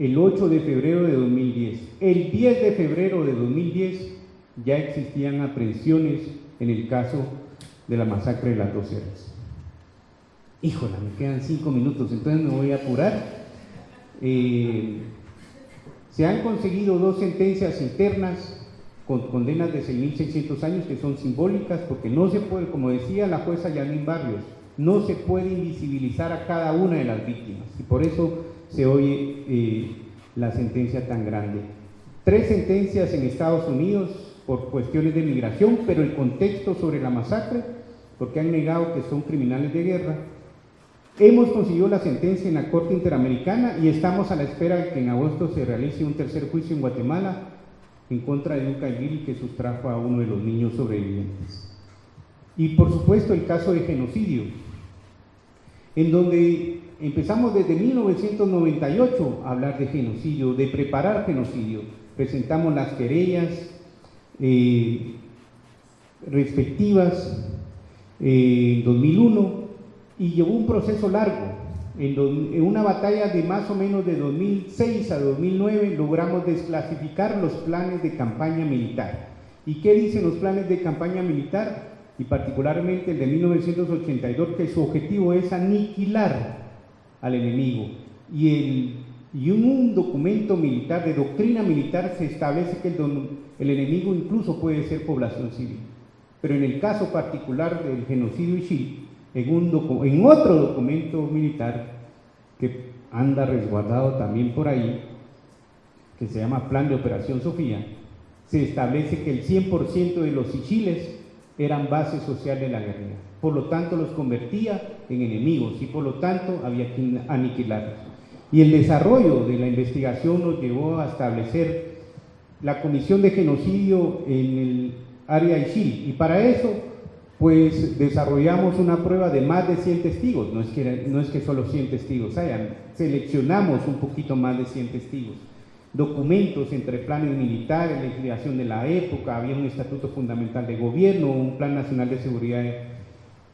el 8 de febrero de 2010. El 10 de febrero de 2010 ya existían aprehensiones en el caso de la masacre de las dos eras. Híjola, me quedan cinco minutos, entonces me voy a apurar. Eh, se han conseguido dos sentencias internas con condenas de 6.600 años que son simbólicas porque no se puede, como decía la jueza Yanin Barrios, no se puede invisibilizar a cada una de las víctimas y por eso se oye eh, la sentencia tan grande. Tres sentencias en Estados Unidos por cuestiones de migración, pero el contexto sobre la masacre, porque han negado que son criminales de guerra. Hemos conseguido la sentencia en la Corte Interamericana y estamos a la espera de que en agosto se realice un tercer juicio en Guatemala en contra de un caiguil que sustrajo a uno de los niños sobrevivientes. Y por supuesto el caso de genocidio, en donde empezamos desde 1998 a hablar de genocidio, de preparar genocidio. Presentamos las querellas eh, respectivas eh, en 2001 y llevó un proceso largo. En, una batalla de más o menos de 2006 a 2009 logramos desclasificar los planes de campaña militar. ¿Y qué dicen los planes de campaña militar? Y particularmente el de 1982, que su objetivo es aniquilar al enemigo. Y, el, y un documento militar, de doctrina militar, se establece que el, el enemigo incluso puede ser población civil. Pero en el caso particular del genocidio Ishii, en, un en otro documento militar que anda resguardado también por ahí, que se llama Plan de Operación Sofía, se establece que el 100% de los Ichiles eran base social de la guerrilla. Por lo tanto, los convertía en enemigos y por lo tanto había que aniquilarlos. Y el desarrollo de la investigación nos llevó a establecer la comisión de genocidio en el área Ishil. Y para eso, pues desarrollamos una prueba de más de 100 testigos. No es que, no es que solo 100 testigos hayan, seleccionamos un poquito más de 100 testigos documentos entre planes militares, legislación de la época, había un estatuto fundamental de gobierno, un plan nacional de seguridad.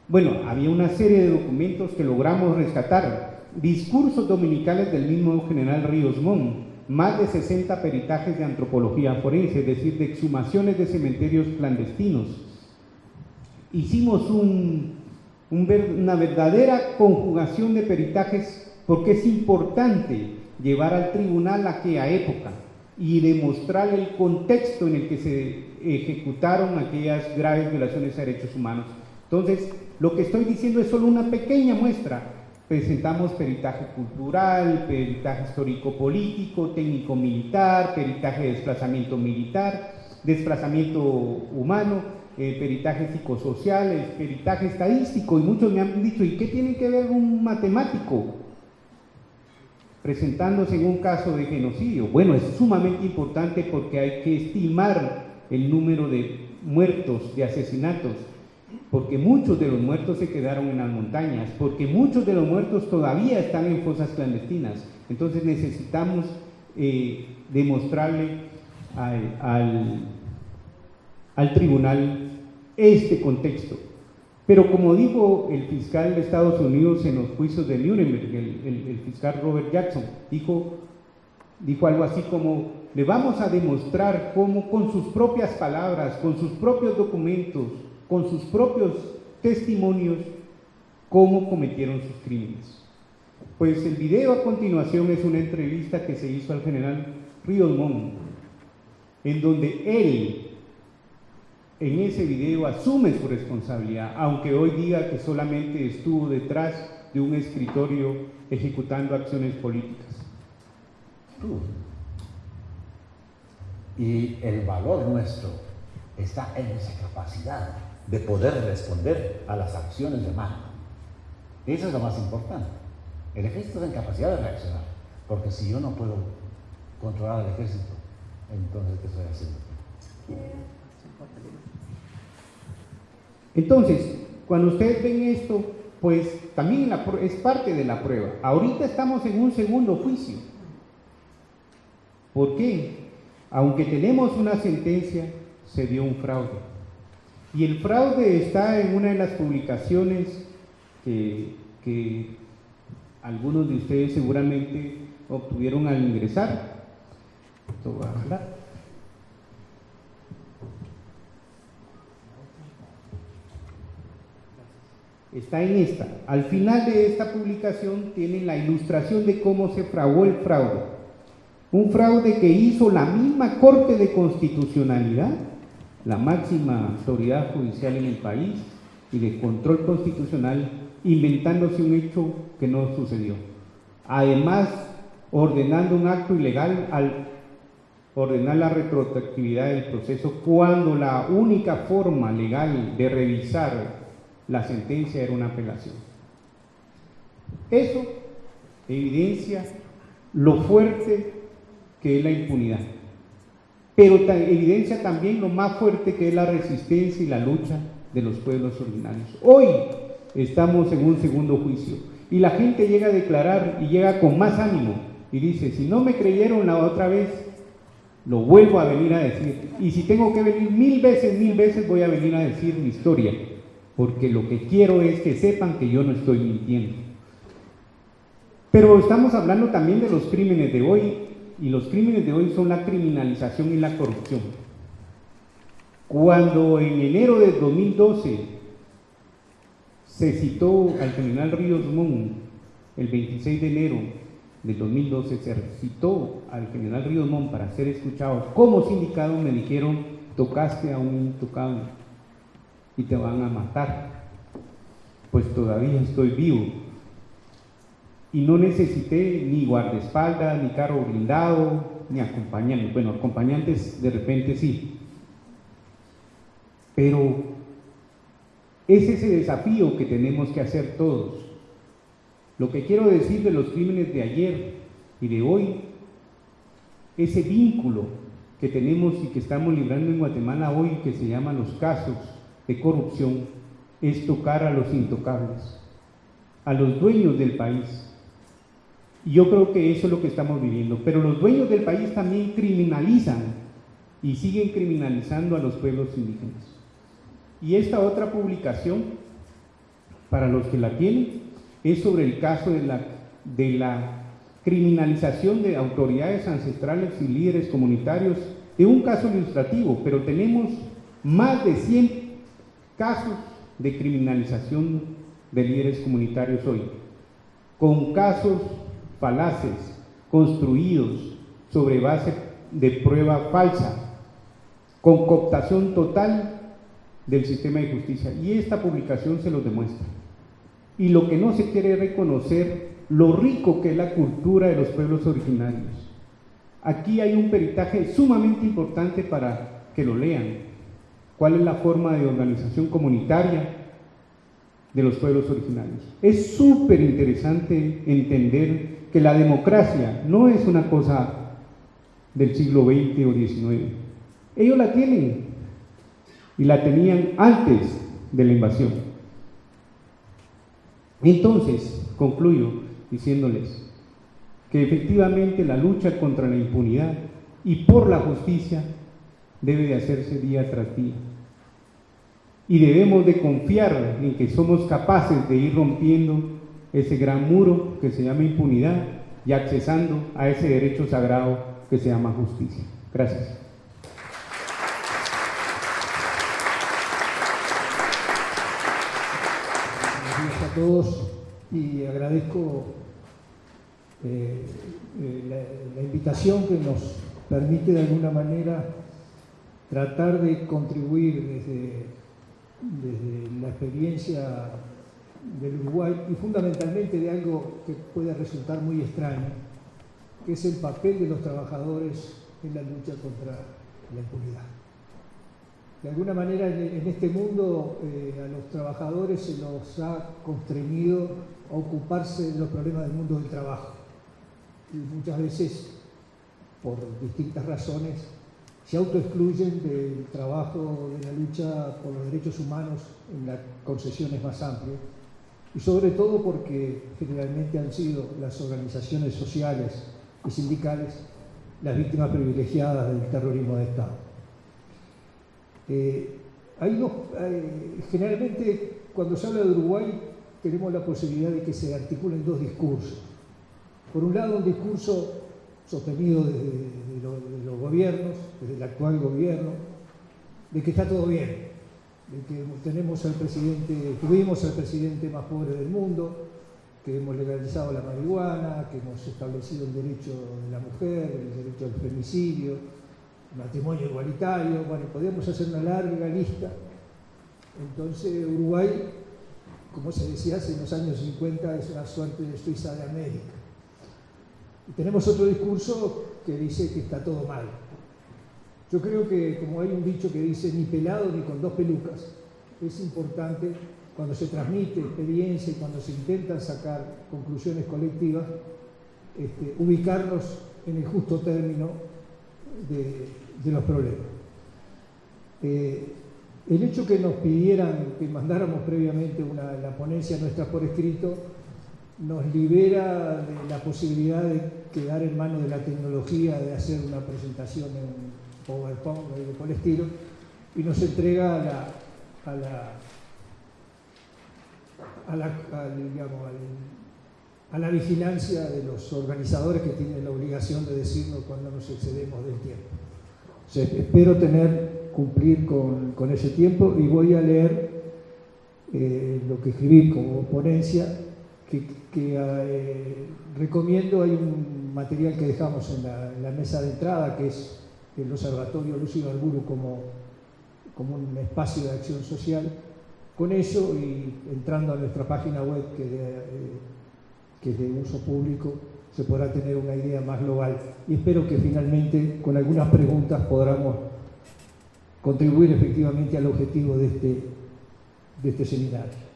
Bueno, había una serie de documentos que logramos rescatar. Discursos dominicales del mismo general Ríos Mon, más de 60 peritajes de antropología forense, es decir, de exhumaciones de cementerios clandestinos. Hicimos una verdadera conjugación de peritajes porque es importante llevar al tribunal aquella época y demostrar el contexto en el que se ejecutaron aquellas graves violaciones a derechos humanos. Entonces, lo que estoy diciendo es solo una pequeña muestra. Presentamos peritaje cultural, peritaje histórico-político, técnico-militar, peritaje de desplazamiento militar, desplazamiento humano, eh, peritaje psicosocial, peritaje estadístico, y muchos me han dicho, ¿y qué tiene que ver un matemático? Presentándose en un caso de genocidio. Bueno, es sumamente importante porque hay que estimar el número de muertos, de asesinatos, porque muchos de los muertos se quedaron en las montañas, porque muchos de los muertos todavía están en fosas clandestinas. Entonces necesitamos eh, demostrarle al, al tribunal este contexto. Pero como dijo el fiscal de Estados Unidos en los juicios de Nuremberg, el, fiscal Robert Jackson, dijo, dijo algo así como, le vamos a demostrar cómo con sus propias palabras, con sus propios documentos, con sus propios testimonios, cómo cometieron sus crímenes. Pues el video a continuación es una entrevista que se hizo al general Ríos Montt, en donde él en ese video asume su responsabilidad, aunque hoy diga que solamente estuvo detrás de un escritorio ejecutando acciones políticas. Y el valor nuestro está en esa capacidad de poder responder a las acciones de mano. Eso es lo más importante. El ejército está en capacidad de reaccionar, porque si yo no puedo controlar al ejército, entonces ¿qué estoy haciendo? Entonces, cuando ustedes ven esto, pues también es parte de la prueba. Ahorita estamos en un segundo juicio. ¿Por qué? Aunque tenemos una sentencia, se dio un fraude. Y el fraude está en una de las publicaciones que, algunos de ustedes seguramente obtuvieron al ingresar. Esto va a está en esta. Al final de esta publicación tienen la ilustración de cómo se fraguó el fraude. Un fraude que hizo la misma Corte de Constitucionalidad, la máxima autoridad judicial en el país y de control constitucional, inventándose un hecho que no sucedió. Además, ordenando un acto ilegal al ordenar la retroactividad del proceso cuando la única forma legal de revisar la sentencia era una apelación. Eso evidencia lo fuerte que es la impunidad, pero evidencia también lo más fuerte que es la resistencia y la lucha de los pueblos originarios. Hoy estamos en un segundo juicio y la gente llega a declarar y llega con más ánimo y dice, si no me creyeron la otra vez, lo vuelvo a venir a decir. Y si tengo que venir mil veces, mil veces, voy a venir a decir mi historia, porque lo que quiero es que sepan que yo no estoy mintiendo. Pero estamos hablando también de los crímenes de hoy, y los crímenes de hoy son la criminalización y la corrupción. Cuando en enero de 2012 se citó al general Ríos Montt, el 26 de enero del 2012, se citó al general Ríos Montt para ser escuchado como sindicado, me dijeron, tocaste a un intocable y te van a matar. Pues todavía estoy vivo. Y no necesité ni guardaespaldas, ni carro blindado, ni acompañantes. Bueno, acompañantes de repente sí, pero es ese desafío que tenemos que hacer todos. Lo que quiero decir de los crímenes de ayer y de hoy, ese vínculo que tenemos y que estamos librando en Guatemala hoy, que se llaman los casos de corrupción, es tocar a los intocables, a los dueños del país. Y yo creo que eso es lo que estamos viviendo. Pero los dueños del país también criminalizan y siguen criminalizando a los pueblos indígenas. Y esta otra publicación, para los que la tienen, es sobre el caso de la, de la criminalización de autoridades ancestrales y líderes comunitarios, de un caso ilustrativo, pero tenemos más de 100 casos de criminalización de líderes comunitarios hoy, con casos falaces, construidos sobre base de prueba falsa, con cooptación total del sistema de justicia. Y esta publicación se lo demuestra. Y lo que no se quiere reconocer, lo rico que es la cultura de los pueblos originarios. Aquí hay un peritaje sumamente importante para que lo lean. ¿Cuál es la forma de organización comunitaria de los pueblos originarios? Es súper interesante entender que la democracia no es una cosa del siglo XX o XIX. Ellos la tienen, y la tenían antes de la invasión. Entonces, concluyo diciéndoles que efectivamente la lucha contra la impunidad y por la justicia debe de hacerse día tras día. Y debemos de confiar en que somos capaces de ir rompiendo ese gran muro que se llama impunidad y accesando a ese derecho sagrado que se llama justicia. Gracias. todos y agradezco eh, eh, la, invitación que nos permite de alguna manera tratar de contribuir desde, desde la experiencia del Uruguay y fundamentalmente de algo que puede resultar muy extraño, que es el papel de los trabajadores en la lucha contra la impunidad de alguna manera en, este mundo eh, a los trabajadores se los ha constreñido a ocuparse de los problemas del mundo del trabajo. Y muchas veces, por distintas razones, se autoexcluyen del trabajo de la lucha por los derechos humanos en las concesiones más amplias. Y sobre todo porque generalmente han sido las organizaciones sociales y sindicales las víctimas privilegiadas del terrorismo de Estado. Eh, generalmente cuando se habla de Uruguay tenemos la posibilidad de que se articulen dos discursos. Por un lado, un discurso sostenido desde los gobiernos, desde el actual gobierno, de que está todo bien, de que tenemos al presidente, tuvimos al presidente más pobre del mundo, que hemos legalizado la marihuana, que hemos establecido el derecho de la mujer, el derecho al femicidio, matrimonio igualitario, bueno, podríamos hacer una larga lista. Entonces Uruguay, como se decía hace los años 50, es una suerte de Suiza de América. Y tenemos otro discurso que dice que está todo mal. Yo creo que, como hay un dicho que dice, ni pelado ni con dos pelucas, es importante cuando se transmite experiencia y cuando se intentan sacar conclusiones colectivas, este, ubicarnos en el justo término de, los problemas. Eh, el hecho que nos pidieran que mandáramos previamente la ponencia nuestra por escrito nos libera de la posibilidad de quedar en manos de la tecnología, de hacer una presentación en PowerPoint o de por estilo, y nos entrega a la, a la a la, a la vigilancia de los organizadores que tienen la obligación de decirnos cuando nos excedemos del tiempo. espero tener, cumplir con, ese tiempo y voy a leer eh, lo que escribí como ponencia, que, eh, recomiendo, hay un material que dejamos en la, mesa de entrada, que es el Observatorio Lucio Alburu como, como un espacio de acción social, con eso y entrando a nuestra página web eh, que, es de uso público, se podrá tener una idea más global. Y espero que finalmente con algunas preguntas podamos contribuir efectivamente al objetivo de este, de este seminario.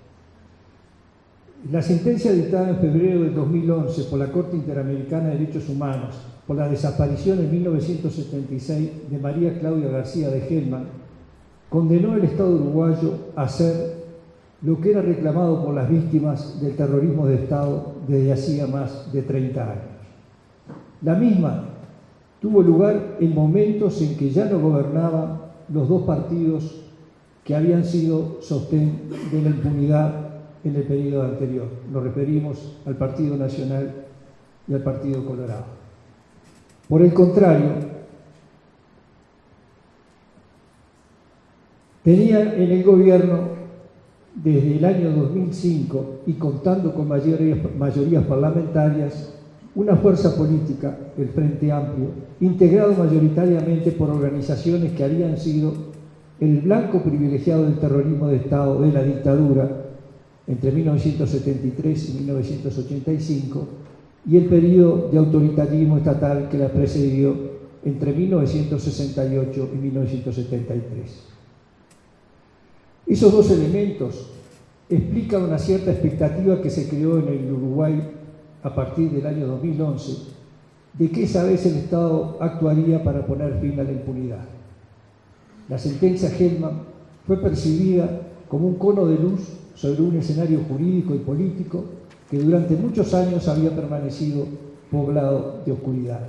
La sentencia dictada en febrero de 2011 por la Corte Interamericana de Derechos Humanos por la desaparición en 1976 de María Claudia García de Gelman condenó el Estado uruguayo a hacer lo que era reclamado por las víctimas del terrorismo de Estado desde hacía más de 30 años. La misma tuvo lugar en momentos en que ya no gobernaban los dos partidos que habían sido sostén de la impunidad en el periodo anterior. Nos referimos al Partido Nacional y al Partido Colorado. Por el contrario, Tenía en el gobierno desde el año 2005 y contando con mayorías, mayorías parlamentarias una fuerza política, el Frente Amplio, integrado mayoritariamente por organizaciones que habían sido el blanco privilegiado del terrorismo de Estado de la dictadura entre 1973 y 1985 y el periodo de autoritarismo estatal que la precedió entre 1968 y 1973. Esos dos elementos explican una cierta expectativa que se creó en el Uruguay a partir del año 2011 de que esa vez el Estado actuaría para poner fin a la impunidad. La sentencia Hellman fue percibida como un cono de luz sobre un escenario jurídico y político que durante muchos años había permanecido poblado de oscuridad.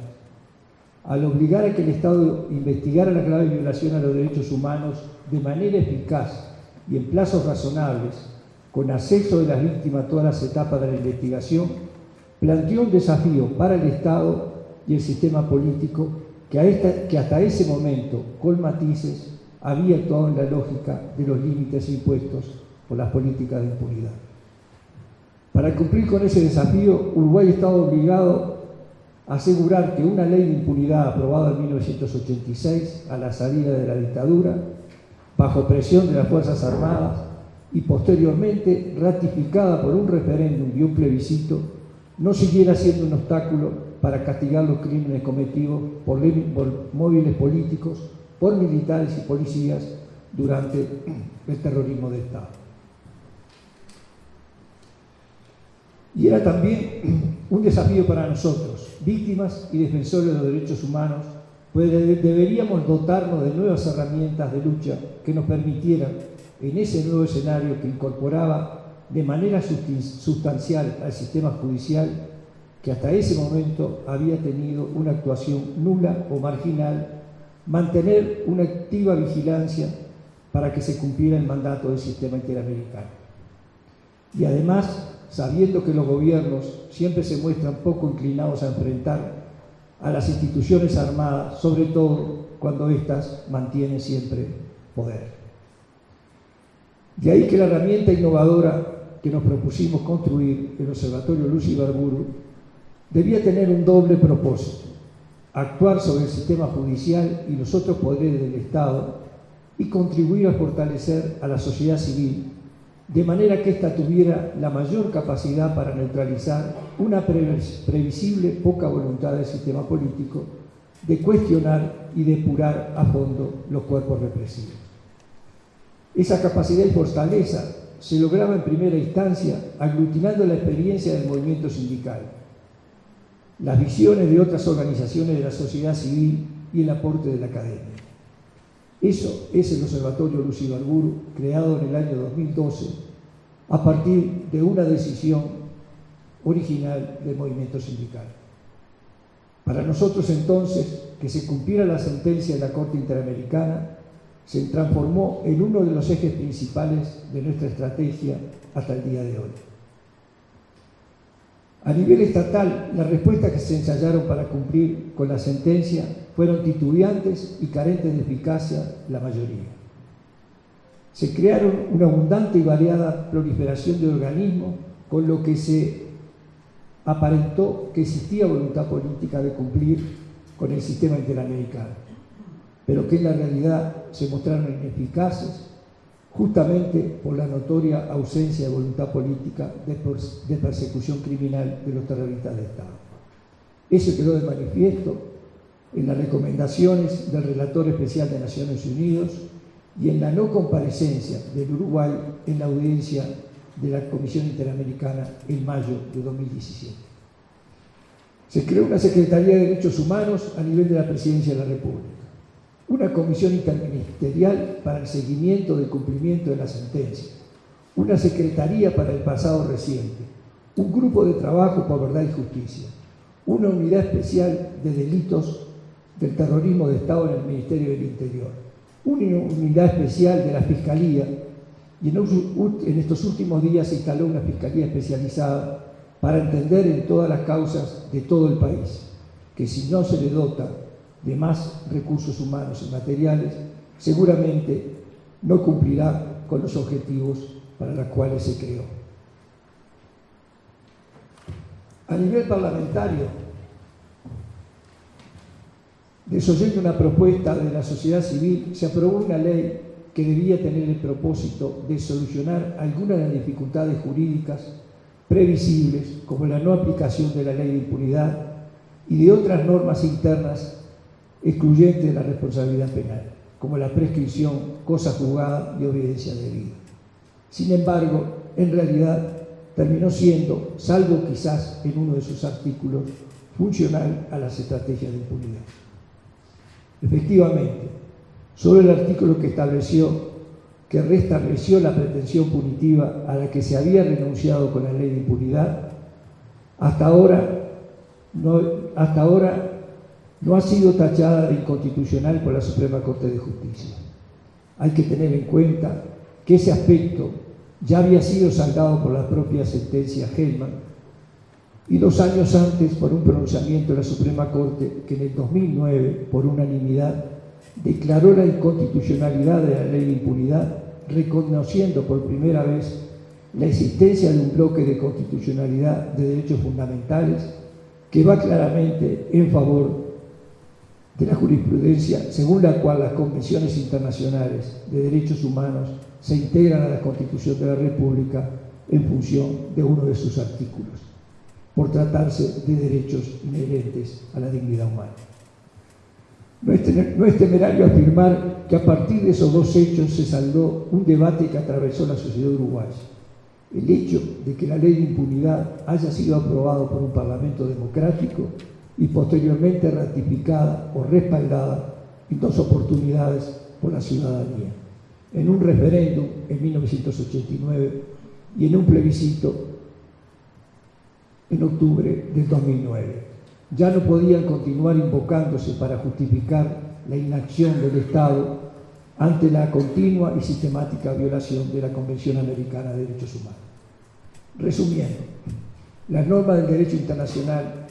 Al obligar a que el Estado investigara la grave violación a los derechos humanos de manera eficaz y en plazos razonables, con acceso de las víctimas a todas las etapas de la investigación, planteó un desafío para el Estado y el sistema político que, que hasta ese momento, con matices, había actuado en la lógica de los límites impuestos por las políticas de impunidad. Para cumplir con ese desafío, Uruguay estaba obligado a asegurar que una ley de impunidad aprobada en 1986, a la salida de la dictadura, bajo presión de las Fuerzas Armadas y posteriormente ratificada por un referéndum y un plebiscito, no siguiera siendo un obstáculo para castigar los crímenes cometidos por, móviles políticos, por militares y policías durante el terrorismo de Estado. Y era también un desafío para nosotros, víctimas y defensores de los derechos humanos, pues deberíamos dotarnos de nuevas herramientas de lucha que nos permitieran, en ese nuevo escenario que incorporaba de manera sustancial al sistema judicial, que hasta ese momento había tenido una actuación nula o marginal, mantener una activa vigilancia para que se cumpliera el mandato del sistema interamericano. Y además, sabiendo que los gobiernos siempre se muestran poco inclinados a enfrentar a las instituciones armadas, sobre todo cuando éstas mantienen siempre poder. De ahí que la herramienta innovadora que nos propusimos construir, el Observatorio Lucy Barburu, debía tener un doble propósito, actuar sobre el sistema judicial y los otros poderes del Estado y contribuir a fortalecer a la sociedad civil, de manera que ésta tuviera la mayor capacidad para neutralizar una previsible poca voluntad del sistema político de cuestionar y depurar a fondo los cuerpos represivos. Esa capacidad y fortaleza se lograba en primera instancia aglutinando la experiencia del movimiento sindical, las visiones de otras organizaciones de la sociedad civil y el aporte de la academia. Eso es el Observatorio Lucy Barburu, creado en el año 2012 a partir de una decisión original del movimiento sindical. Para nosotros entonces, que se cumpliera la sentencia de la Corte Interamericana, se transformó en uno de los ejes principales de nuestra estrategia hasta el día de hoy. A nivel estatal, las respuestas que se ensayaron para cumplir con la sentencia fueron titubeantes y carentes de eficacia la mayoría. Se crearon una abundante y variada proliferación de organismos, con lo que se aparentó que existía voluntad política de cumplir con el sistema interamericano, pero que en la realidad se mostraron ineficaces justamente por la notoria ausencia de voluntad política de, persecución criminal de los terroristas de Estado. Eso quedó de manifiesto en las recomendaciones del relator especial de Naciones Unidas y en la no comparecencia del Uruguay en la audiencia de la Comisión Interamericana en mayo de 2017. Se creó una Secretaría de Derechos Humanos a nivel de la Presidencia de la República una comisión interministerial para el seguimiento del cumplimiento de la sentencia, una secretaría para el pasado reciente, un grupo de trabajo por verdad y justicia, una unidad especial de delitos del terrorismo de Estado en el Ministerio del Interior, una unidad especial de la Fiscalía y en, estos últimos días se instaló una Fiscalía especializada para entender en todas las causas de todo el país, que si no se le dota de más recursos humanos y materiales, seguramente no cumplirá con los objetivos para los cuales se creó. A nivel parlamentario, desoyendo una propuesta de la sociedad civil, se aprobó una ley que debía tener el propósito de solucionar algunas de las dificultades jurídicas previsibles, como la no aplicación de la ley de impunidad y de otras normas internas excluyente de la responsabilidad penal, como la prescripción, cosa juzgada y obediencia debida. Sin embargo, en realidad terminó siendo, salvo quizás en uno de sus artículos, funcional a las estrategias de impunidad. Efectivamente, solo el artículo que estableció que restableció la pretensión punitiva a la que se había renunciado con la ley de impunidad, hasta ahora, no, hasta ahora no ha sido tachada de inconstitucional por la Suprema Corte de Justicia. Hay que tener en cuenta que ese aspecto ya había sido saldado por la propia sentencia Hellman y dos años antes por un pronunciamiento de la Suprema Corte que en el 2009, por unanimidad, declaró la inconstitucionalidad de la ley de impunidad, reconociendo por primera vez la existencia de un bloque de constitucionalidad de derechos fundamentales que va claramente en favor de la jurisprudencia según la cual las convenciones internacionales de derechos humanos se integran a la Constitución de la República en función de uno de sus artículos, por tratarse de derechos inherentes a la dignidad humana. No es, temerario afirmar que a partir de esos dos hechos se saldó un debate que atravesó la sociedad uruguaya. El hecho de que la ley de impunidad haya sido aprobada por un parlamento democrático y posteriormente ratificada o respaldada en dos oportunidades por la ciudadanía, en un referéndum en 1989 y en un plebiscito en octubre del 2009. Ya no podían continuar invocándose para justificar la inacción del Estado ante la continua y sistemática violación de la Convención Americana de Derechos Humanos. Resumiendo, las normas del derecho internacional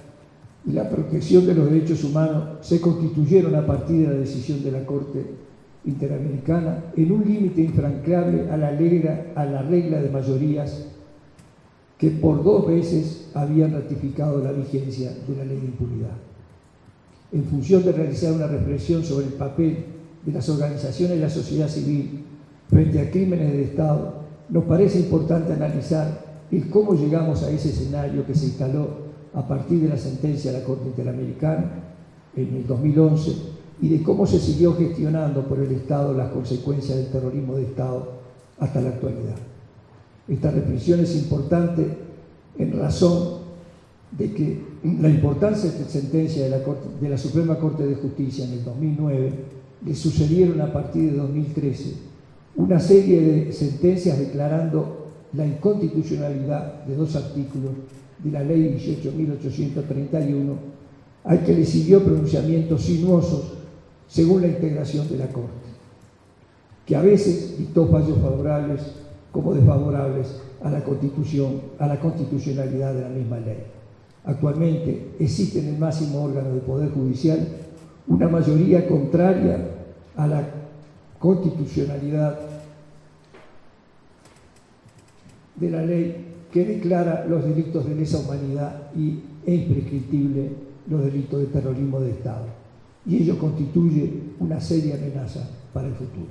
y la protección de los derechos humanos se constituyeron a partir de la decisión de la Corte Interamericana en un límite infranqueable a la, regla, a la regla de mayorías que por dos veces habían ratificado la vigencia de la ley de impunidad. En función de realizar una reflexión sobre el papel de las organizaciones de la sociedad civil frente a crímenes del Estado, nos parece importante analizar el cómo llegamos a ese escenario que se instaló a partir de la sentencia de la Corte Interamericana en el 2011 y de cómo se siguió gestionando por el Estado las consecuencias del terrorismo de Estado hasta la actualidad. Esta reflexión es importante en razón de que la importancia de esta sentencia de la, de la Suprema Corte de Justicia en el 2009 le sucedieron a partir de 2013 una serie de sentencias declarando la inconstitucionalidad de dos artículos de la Ley 18.831, al que le siguió pronunciamientos sinuosos según la integración de la Corte, que a veces dictó fallos favorables como desfavorables a la Constitución, a la constitucionalidad de la misma ley. Actualmente existe en el máximo órgano del Poder Judicial una mayoría contraria a la constitucionalidad de la ley que declara los delitos de lesa humanidad y es imprescriptible los delitos de terrorismo de Estado. Y ello constituye una seria amenaza para el futuro.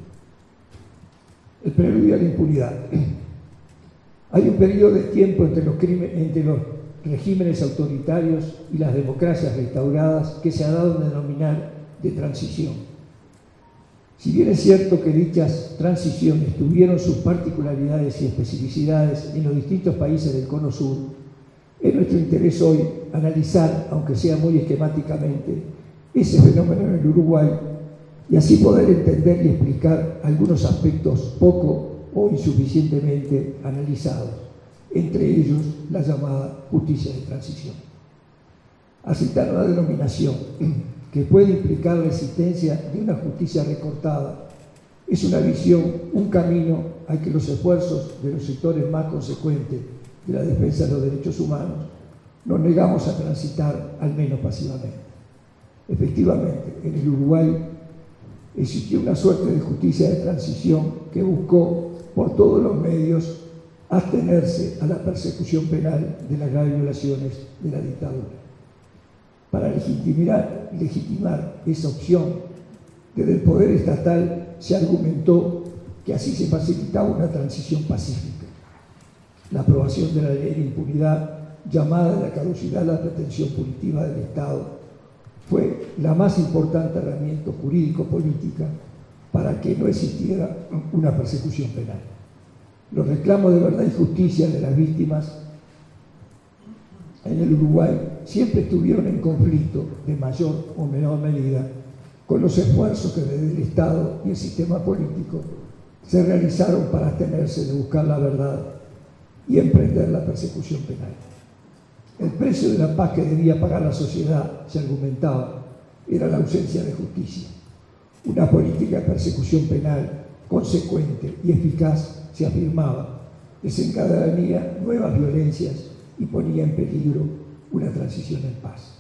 El preludio a la impunidad. Hay un periodo de tiempo entre los, entre los regímenes autoritarios y las democracias restauradas que se ha dado a denominar de transición si bien es cierto que dichas transiciones tuvieron sus particularidades y especificidades en los distintos países del Cono Sur, es nuestro interés hoy analizar, aunque sea muy esquemáticamente, ese fenómeno en el Uruguay y así poder entender y explicar algunos aspectos poco o insuficientemente analizados, entre ellos la llamada justicia de transición. A citar una denominación que puede implicar la existencia de una justicia recortada. Es una visión, un camino al que los esfuerzos de los sectores más consecuentes de la defensa de los derechos humanos nos negamos a transitar, al menos pasivamente. Efectivamente, en el Uruguay existió una suerte de justicia de transición que buscó por todos los medios abstenerse a la persecución penal de las graves violaciones de la dictadura para legitimar, esa opción desde el poder estatal se argumentó que así se facilitaba una transición pacífica. La aprobación de la ley de impunidad, llamada la caducidad la pretensión punitiva del Estado, fue la más importante herramienta jurídico-política para que no existiera una persecución penal. Los reclamos de verdad y justicia de las víctimas en el Uruguay siempre estuvieron en conflicto de mayor o menor medida con los esfuerzos que desde el Estado y el sistema político se realizaron para abstenerse de buscar la verdad y emprender la persecución penal. El precio de la paz que debía pagar la sociedad, se argumentaba, era la ausencia de justicia. Una política de persecución penal consecuente y eficaz, se afirmaba, desencadenaría nuevas violencias y ponía en peligro una transición en paz.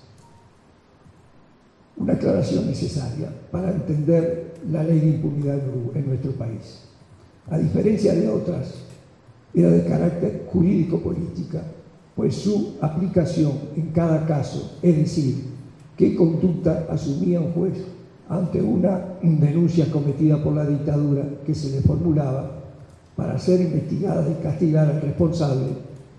Una aclaración necesaria para entender la ley de impunidad en nuestro país. A diferencia de otras, era de carácter jurídico-política, pues su aplicación en cada caso, es decir, qué conducta asumía un juez ante una denuncia cometida por la dictadura que se le formulaba para ser investigada y castigada al responsable,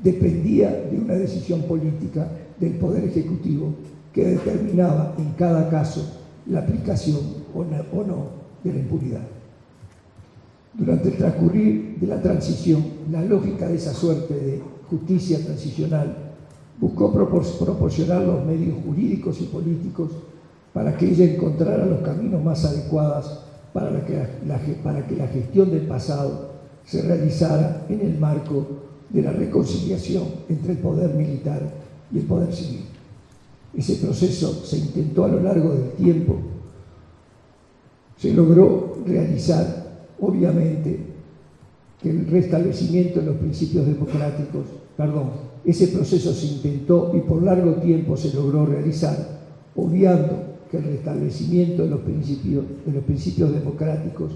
dependía de una decisión política del Poder Ejecutivo que determinaba en cada caso la aplicación o no de la impunidad. Durante el transcurrir de la transición, la lógica de esa suerte de justicia transicional buscó proporcionar los medios jurídicos y políticos para que ella encontrara los caminos más adecuados para, que la, para que la gestión del pasado se realizara en el marco de la reconciliación entre el poder militar y el poder civil. Ese proceso se intentó a lo largo del tiempo, se logró realizar, obviamente, que el restablecimiento de los principios democráticos, perdón, ese proceso se intentó y por largo tiempo se logró realizar, obviando que el restablecimiento de los principios, de los principios democráticos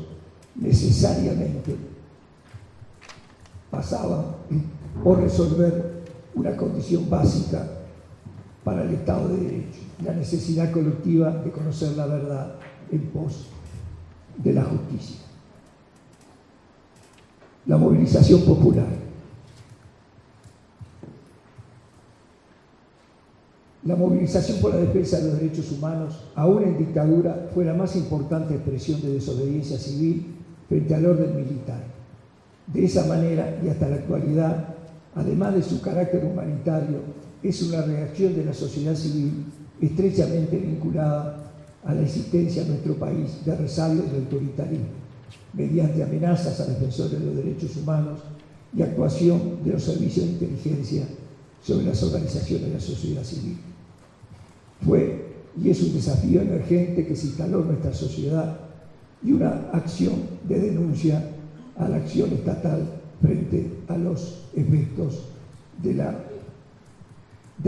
necesariamente pasaba por resolver una condición básica para el Estado de Derecho, la necesidad colectiva de conocer la verdad en pos de la justicia. La movilización popular. La movilización por la defensa de los derechos humanos, aún en dictadura, fue la más importante expresión de desobediencia civil frente al orden militar. De esa manera y hasta la actualidad, además de su carácter humanitario, es una reacción de la sociedad civil estrechamente vinculada a la existencia en nuestro país de resabios de autoritarismo, mediante amenazas a defensores de los derechos humanos y actuación de los servicios de inteligencia sobre las organizaciones de la sociedad civil. Fue y es un desafío emergente que se instaló en nuestra sociedad y una acción de denuncia a la acción estatal frente a los efectos del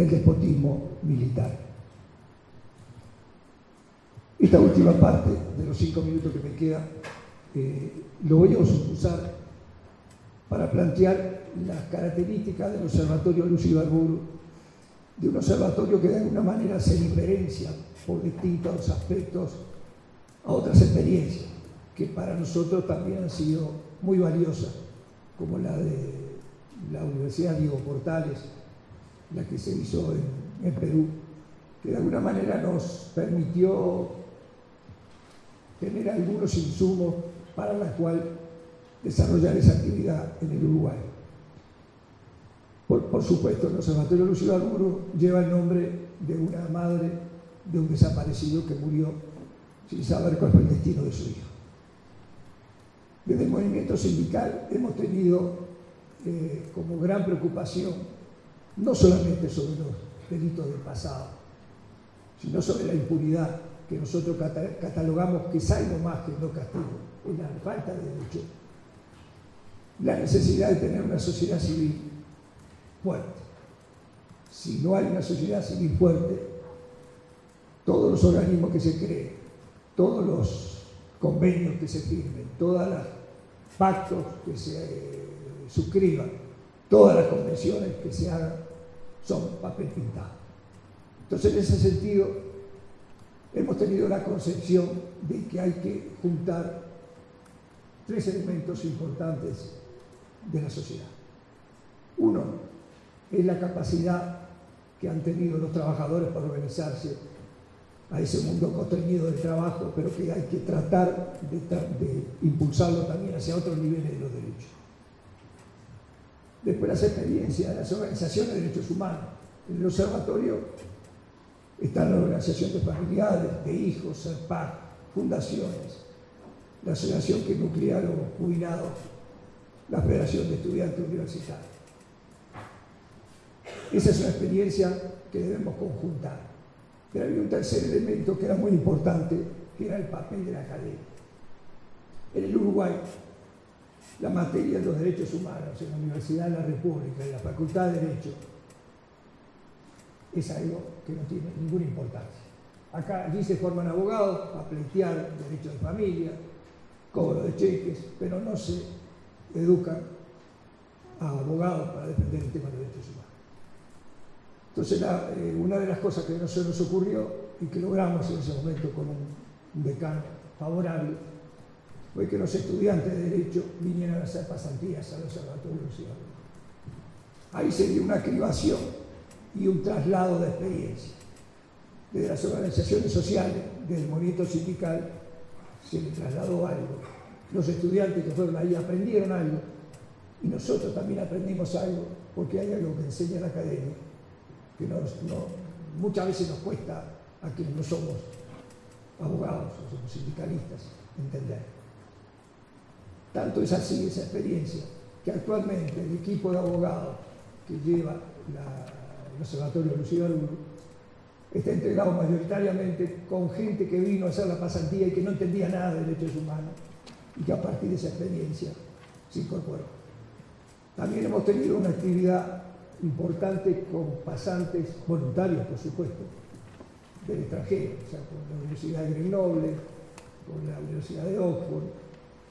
despotismo militar. Esta última parte de los cinco minutos que me queda eh, lo voy a usar para plantear las características del Observatorio Lucio Arburu de un observatorio que de alguna manera se diferencia por distintos aspectos a otras experiencias que para nosotros también han sido muy valiosas, como la de la Universidad Diego Portales, la que se hizo en, Perú, que de alguna manera nos permitió tener algunos insumos para la cual desarrollar esa actividad en el Uruguay. Por, supuesto, el Observatorio Lucio lleva el nombre de una madre de un desaparecido que murió sin saber cuál fue el destino de su hijo. Desde el movimiento sindical hemos tenido eh, como gran preocupación no solamente sobre los delitos del pasado, sino sobre la impunidad que nosotros catalogamos que es algo más que no castigo, es la falta de derecho, la necesidad de tener una sociedad civil fuerte. Si no hay una sociedad civil fuerte, todos los organismos que se creen, todos los convenios que se firmen, todos los pactos que se eh, suscriban, todas las convenciones que se hagan, son papel pintado. Entonces, en ese sentido, hemos tenido la concepción de que hay que juntar tres elementos importantes de la sociedad. Uno, es la capacidad que han tenido los trabajadores para organizarse a ese mundo constreñido del trabajo, pero que hay que tratar de, impulsarlo también hacia otros niveles de los derechos. Después las experiencias de las organizaciones de derechos humanos. En el observatorio están la organización de familiares, de hijos, SERPAC, fundaciones, la asociación que nuclearon jubilados, la Federación de Estudiantes Universitarios. Esa es una experiencia que debemos conjuntar. Pero había un tercer elemento que era muy importante, que era el papel de la academia. En el Uruguay, la materia de los derechos humanos en la Universidad de la República, en la Facultad de Derecho, es algo que no tiene ninguna importancia. Acá, allí se forman abogados para pleitear derechos de familia, cobro de cheques, pero no se educan a abogados para defender el tema de los derechos humanos. Entonces, eh, una de las cosas que no se nos ocurrió y que logramos en ese momento con un, decano favorable fue que los estudiantes de Derecho vinieran a hacer pasantías al Observatorio Ciudadano. Ahí se dio una cribación y un traslado de experiencia. Desde las organizaciones sociales, desde el movimiento sindical, se le trasladó algo. Los estudiantes que fueron ahí aprendieron algo y nosotros también aprendimos algo porque hay algo que enseña la academia que muchas veces nos cuesta a quienes no somos abogados o somos sindicalistas entender. Tanto es así esa experiencia que actualmente el equipo de abogados que lleva el Observatorio Luciano está integrado mayoritariamente con gente que vino a hacer la pasantía y que no entendía nada de derechos humanos y que a partir de esa experiencia se incorporó. También hemos tenido una actividad importante con pasantes voluntarios, por supuesto, del extranjero, o sea, con la Universidad de Grenoble, con la Universidad de Oxford,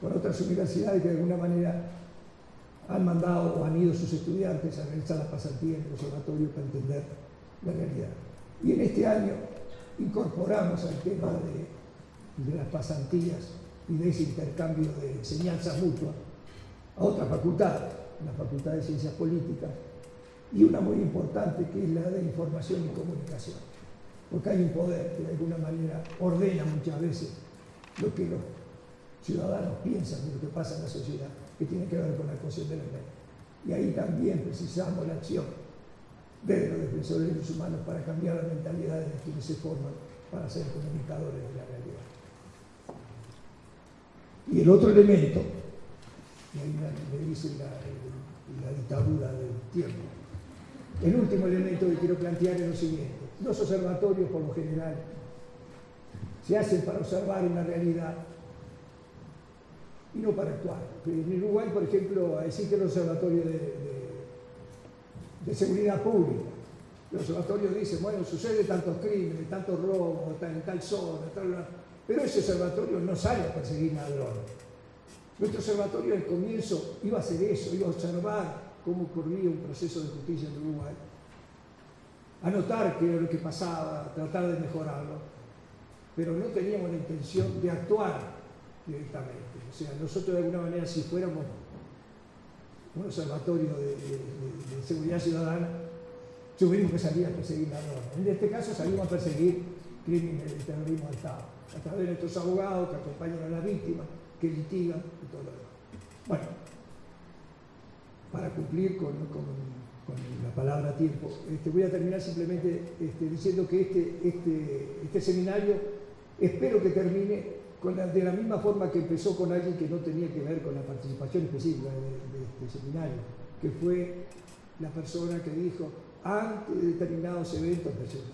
con otras universidades que de alguna manera han mandado o han ido sus estudiantes a realizar la pasantía en el observatorio para entender la realidad. Y en este año incorporamos al tema de, las pasantías y de ese intercambio de enseñanza mutua a otra facultad, la Facultad de Ciencias Políticas, y una muy importante que es la de Información y Comunicación, porque hay un poder que de alguna manera ordena muchas veces lo que los ciudadanos piensan de lo que pasa en la sociedad, que tiene que ver con la cuestión de la ley. Y ahí también precisamos la acción de los defensores de los humanos para cambiar la mentalidad de quienes se forman para ser comunicadores de la realidad. Y el otro elemento, y ahí me dice la, la dictadura del tiempo, el último elemento que quiero plantear es lo siguiente. Los observatorios, por lo general, se hacen para observar una realidad y no para actuar. En Uruguay, por ejemplo, existe el Observatorio de, Seguridad Pública. El observatorio dice, bueno, sucede tantos crímenes, tantos robos, en tal zona, tal, pero ese observatorio no sale a perseguir ladrones. Nuestro observatorio al comienzo iba a hacer eso, iba a observar cómo ocurría un proceso de justicia en Uruguay, a notar qué era lo que pasaba, tratar de mejorarlo, pero no teníamos la intención de actuar directamente. O sea, nosotros de alguna manera, si fuéramos un observatorio de, de, de, de seguridad ciudadana, tuvimos que salir a perseguir ladrones. En este caso salimos a perseguir crímenes de terrorismo al Estado, a través de nuestros abogados que acompañan a las víctimas, que litigan y todo lo demás. Bueno, para cumplir con, con, con la palabra tiempo, este, voy a terminar simplemente este, diciendo que este, este, este seminario espero que termine de la misma forma que empezó con alguien que no tenía que ver con la participación específica de, este seminario, que fue la persona que dijo, antes de determinados eventos,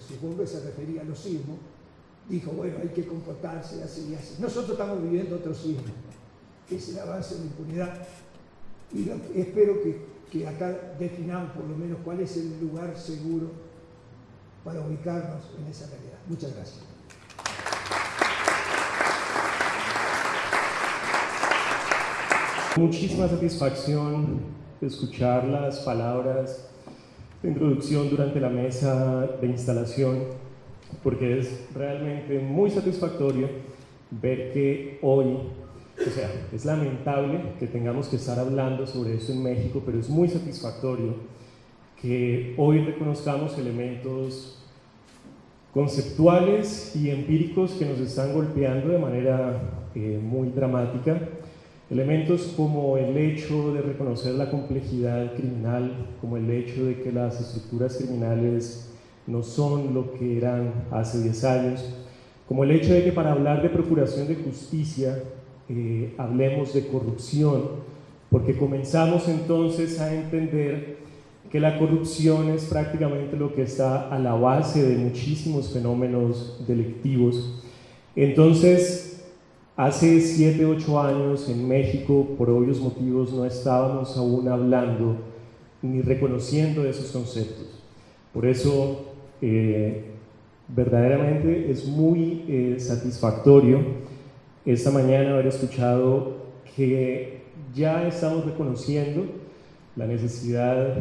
supongo que se refería a los sismos, dijo, bueno, hay que comportarse así y así. Nosotros estamos viviendo otro sismo, que es el avance de la impunidad, y espero que, que acá definamos por lo menos cuál es el lugar seguro para ubicarnos en esa realidad. Muchas gracias. Muchísima satisfacción escuchar las palabras de introducción durante la mesa de instalación, porque es realmente muy satisfactorio ver que hoy, o sea, es lamentable que tengamos que estar hablando sobre esto en México, pero es muy satisfactorio que hoy reconozcamos elementos conceptuales y empíricos que nos están golpeando de manera eh, muy dramática Elementos como el hecho de reconocer la complejidad criminal, como el hecho de que las estructuras criminales no son lo que eran hace 10 años, como el hecho de que para hablar de procuración de justicia eh, hablemos de corrupción, porque comenzamos entonces a entender que la corrupción es prácticamente lo que está a la base de muchísimos fenómenos delictivos. Entonces, Hace 7, 8 años en México, por obvios motivos, no estábamos aún hablando ni reconociendo esos conceptos. Por eso, eh, verdaderamente es muy eh, satisfactorio esta mañana haber escuchado que ya estamos reconociendo la necesidad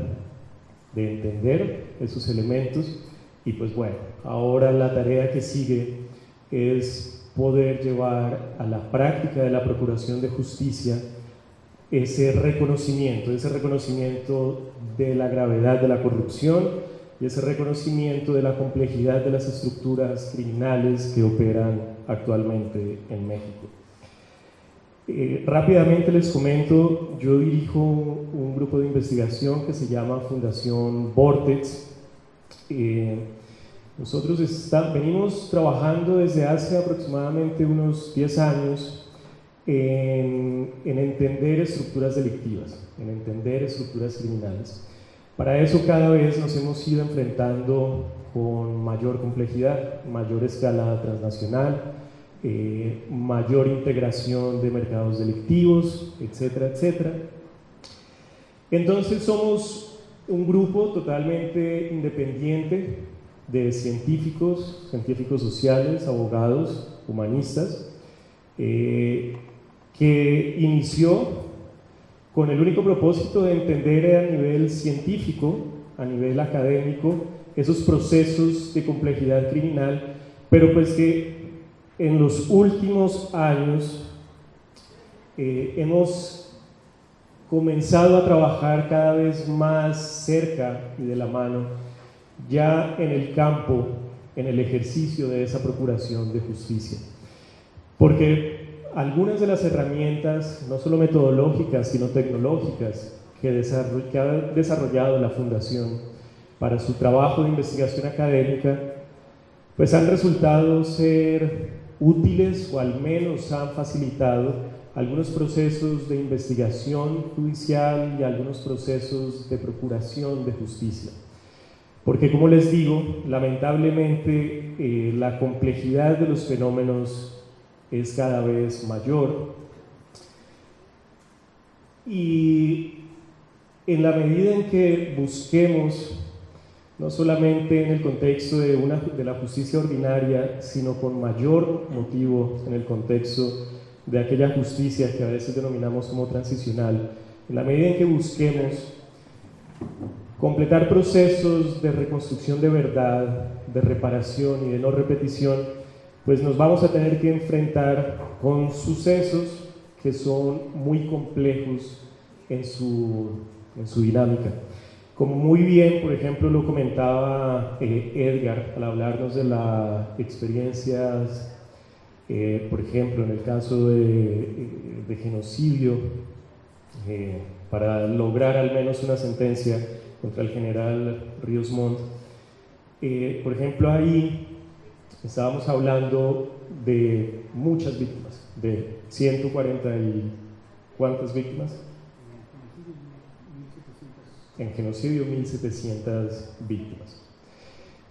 de entender esos elementos y pues bueno, ahora la tarea que sigue es poder llevar a la práctica de la procuración de justicia ese reconocimiento, ese reconocimiento de la gravedad de la corrupción y ese reconocimiento de la complejidad de las estructuras criminales que operan actualmente en México. Eh, rápidamente les comento, yo dirijo un grupo de investigación que se llama Fundación Vortex. Eh, nosotros venimos trabajando desde hace aproximadamente unos 10 años en, en, entender estructuras delictivas, en entender estructuras criminales. Para eso cada vez nos hemos ido enfrentando con mayor complejidad, mayor escala transnacional, eh, mayor integración de mercados delictivos, etcétera, etcétera. Entonces somos un grupo totalmente independiente de científicos, científicos sociales, abogados, humanistas, eh, que inició con el único propósito de entender a nivel científico, a nivel académico, esos procesos de complejidad criminal, pero pues que en los últimos años eh, hemos comenzado a trabajar cada vez más cerca y de la mano, ya en el campo, en el ejercicio de esa procuración de justicia. Porque algunas de las herramientas, no solo metodológicas, sino tecnológicas, que, ha desarrollado la Fundación para su trabajo de investigación académica, pues han resultado ser útiles o al menos han facilitado algunos procesos de investigación judicial y algunos procesos de procuración de justicia. Porque como les digo, lamentablemente eh, la complejidad de los fenómenos es cada vez mayor. Y en la medida en que busquemos, no solamente en el contexto de, una, de la justicia ordinaria, sino con mayor motivo en el contexto de aquella justicia que a veces denominamos como transicional, en la medida en que busquemos completar procesos de reconstrucción de verdad, de reparación y de no repetición, pues nos vamos a tener que enfrentar con sucesos que son muy complejos en su, en su dinámica. Como muy bien, por ejemplo, lo comentaba eh, Edgar al hablarnos de las experiencias, eh, por ejemplo, en el caso de, de genocidio, eh, para lograr al menos una sentencia contra el general Ríos Montt. por ejemplo, ahí Estábamos hablando de muchas víctimas, de 140 y cuántas víctimas? En genocidio 1700 víctimas.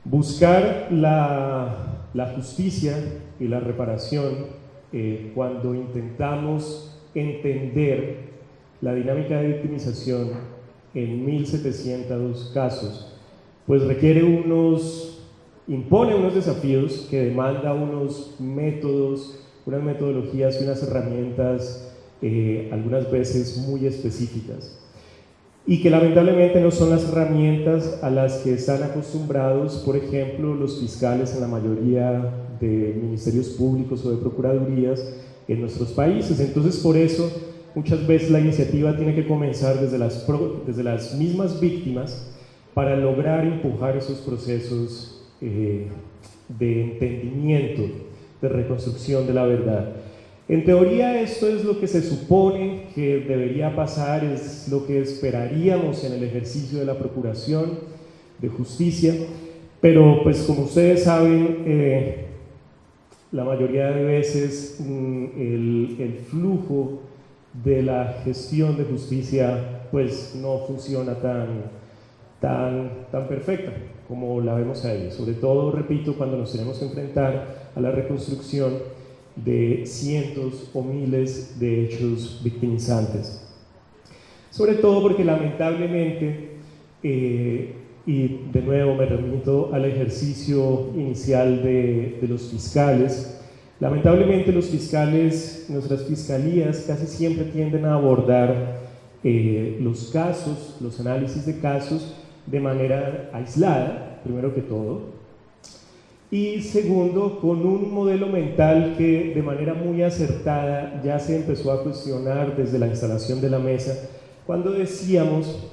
Buscar la, la justicia y la reparación eh, cuando intentamos entender la dinámica de victimización en 1700 casos, pues requiere unos impone unos desafíos que demanda unos métodos, unas metodologías y unas herramientas eh, algunas veces muy específicas y que lamentablemente no son las herramientas a las que están acostumbrados, por ejemplo, los fiscales en la mayoría de ministerios públicos o de procuradurías en nuestros países. Entonces, por eso, muchas veces la iniciativa tiene que comenzar desde las, desde las mismas víctimas para lograr empujar esos procesos eh, de entendimiento, de reconstrucción de la verdad. En teoría esto es lo que se supone que debería pasar, es lo que esperaríamos en el ejercicio de la procuración de justicia, pero pues como ustedes saben, eh, la mayoría de veces mm, el, el, flujo de la gestión de justicia pues no funciona tan, tan, tan perfecta como la vemos ahí. Sobre todo, repito, cuando nos tenemos que enfrentar a la reconstrucción de cientos o miles de hechos victimizantes. Sobre todo porque lamentablemente, eh, y de nuevo me remito al ejercicio inicial de, los fiscales, lamentablemente los fiscales, nuestras fiscalías casi siempre tienden a abordar eh, los casos, los análisis de casos, de manera aislada, primero que todo, y segundo, con un modelo mental que de manera muy acertada ya se empezó a cuestionar desde la instalación de la mesa, cuando decíamos,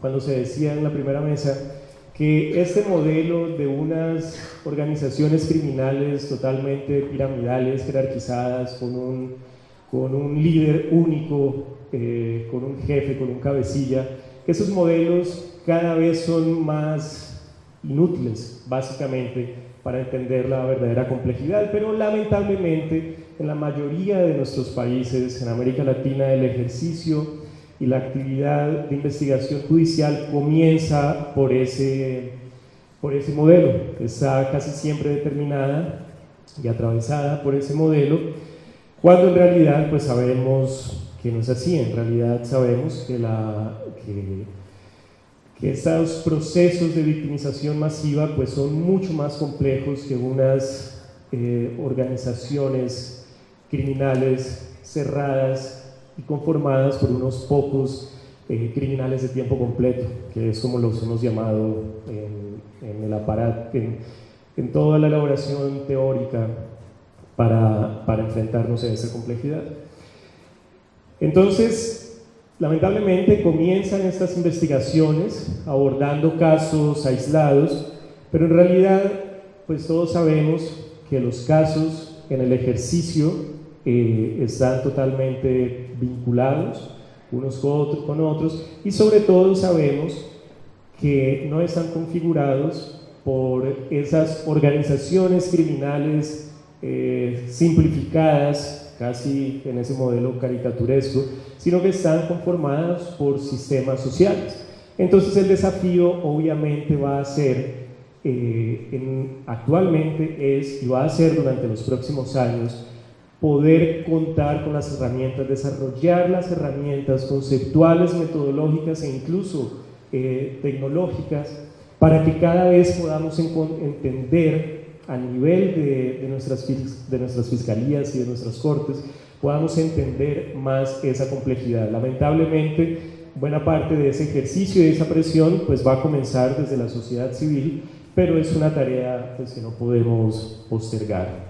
cuando se decía en la primera mesa, que este modelo de unas organizaciones criminales totalmente piramidales, jerarquizadas, con un, con un líder único, eh, con un jefe, con un cabecilla, esos modelos cada vez son más inútiles, básicamente, para entender la verdadera complejidad, pero lamentablemente en la mayoría de nuestros países, en América Latina, el ejercicio y la actividad de investigación judicial comienza por ese, por ese modelo, está casi siempre determinada y atravesada por ese modelo, cuando en realidad pues sabemos que no es así, en realidad sabemos que, la, que que estos procesos de victimización masiva pues son mucho más complejos que unas eh, organizaciones criminales cerradas y conformadas por unos pocos eh, criminales de tiempo completo, que es como los hemos llamado en, el aparato, en, toda la elaboración teórica para, enfrentarnos a esa complejidad. Entonces, lamentablemente comienzan estas investigaciones abordando casos aislados, pero en realidad, pues todos sabemos que los casos en el ejercicio eh, están totalmente vinculados unos con otros y sobre todo sabemos que no están configurados por esas organizaciones criminales eh, simplificadas, casi en ese modelo caricaturesco, sino que están conformadas por sistemas sociales. Entonces el desafío obviamente va a ser, eh, actualmente es y va a ser durante los próximos años, poder contar con las herramientas, desarrollar las herramientas conceptuales, metodológicas e incluso eh, tecnológicas para que cada vez podamos entender a nivel de, nuestras, de nuestras fiscalías y de nuestras cortes, podamos entender más esa complejidad. Lamentablemente, buena parte de ese ejercicio y de esa presión pues va a comenzar desde la sociedad civil, pero es una tarea pues, que no podemos postergar.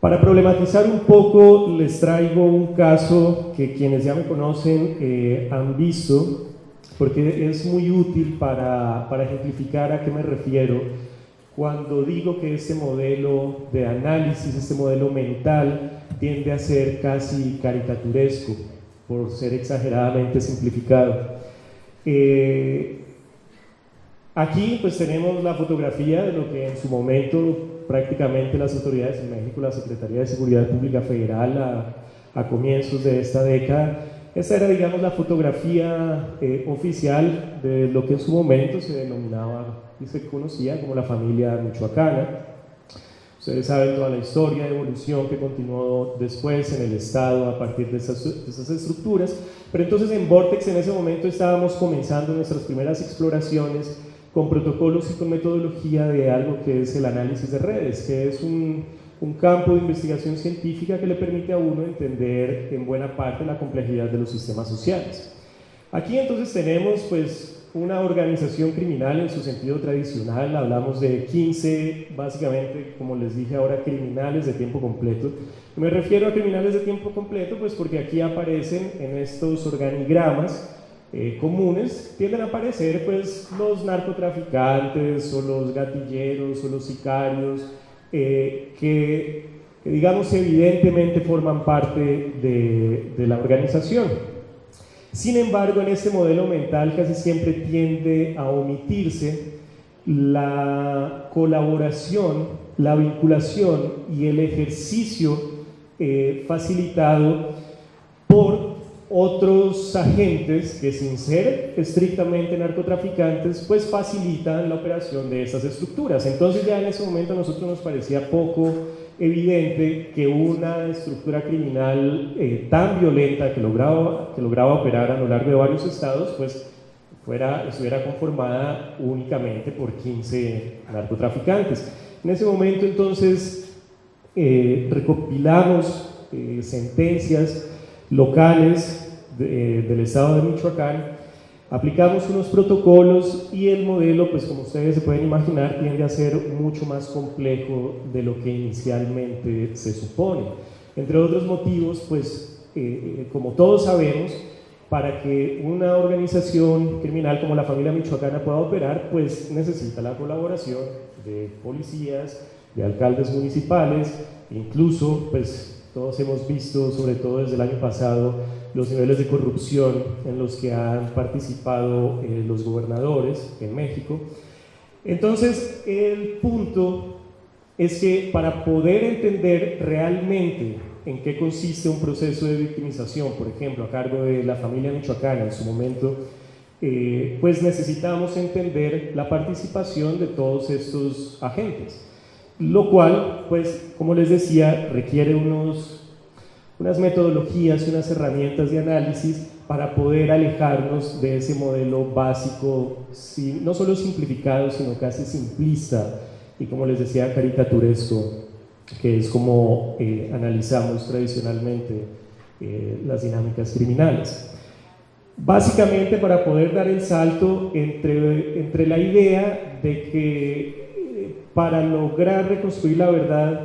Para problematizar un poco, les traigo un caso que quienes ya me conocen eh, han visto, porque es muy útil para, para ejemplificar a qué me refiero cuando digo que este modelo de análisis, este modelo mental, tiende a ser casi caricaturesco, por ser exageradamente simplificado. Eh, aquí pues tenemos la fotografía de lo que en su momento prácticamente las autoridades en México, la Secretaría de Seguridad Pública Federal a, comienzos de esta década. Esta era, digamos, la fotografía eh, oficial de lo que en su momento se denominaba y se conocía como la familia michoacana. Ustedes saben toda la historia evolución que continuó después en el Estado a partir de esas, de esas, estructuras. Pero entonces en Vortex en ese momento estábamos comenzando nuestras primeras exploraciones con protocolos y con metodología de algo que es el análisis de redes, que es un, un, campo de investigación científica que le permite a uno entender en buena parte la complejidad de los sistemas sociales. Aquí entonces tenemos pues una organización criminal en su sentido tradicional, hablamos de 15, básicamente, como les dije ahora, criminales de tiempo completo. Me refiero a criminales de tiempo completo pues porque aquí aparecen en estos organigramas eh, comunes tienden a aparecer pues los narcotraficantes o los gatilleros o los sicarios eh, que, digamos evidentemente forman parte de, la organización. Sin embargo, en este modelo mental casi siempre tiende a omitirse la colaboración, la vinculación y el ejercicio eh, facilitado por otros agentes que sin ser estrictamente narcotraficantes, pues facilitan la operación de estas estructuras. Entonces ya en ese momento a nosotros nos parecía poco evidente que una estructura criminal eh, tan violenta que lograba, que lograba operar a lo largo de varios estados, pues fuera, estuviera conformada únicamente por 15 narcotraficantes. En ese momento entonces eh, recopilamos eh, sentencias locales eh, del estado de Michoacán, aplicamos unos protocolos y el modelo, pues como ustedes se pueden imaginar, tiende a ser mucho más complejo de lo que inicialmente se supone. Entre otros motivos, pues eh, eh, como todos sabemos, para que una organización criminal como la familia michoacana pueda operar, pues necesita la colaboración de policías, de alcaldes municipales, incluso pues todos hemos visto, sobre todo desde el año pasado, los niveles de corrupción en los que han participado eh, los gobernadores en México. Entonces, el punto es que para poder entender realmente en qué consiste un proceso de victimización, por ejemplo, a cargo de la familia michoacana en su momento, eh, pues necesitamos entender la participación de todos estos agentes lo cual, pues, como les decía, requiere unos, unas metodologías y unas herramientas de análisis para poder alejarnos de ese modelo básico, no solo simplificado, sino casi simplista y, como les decía, caricaturesco, que es como eh, analizamos tradicionalmente eh, las dinámicas criminales. Básicamente para poder dar el salto entre, entre la idea de que para lograr reconstruir la verdad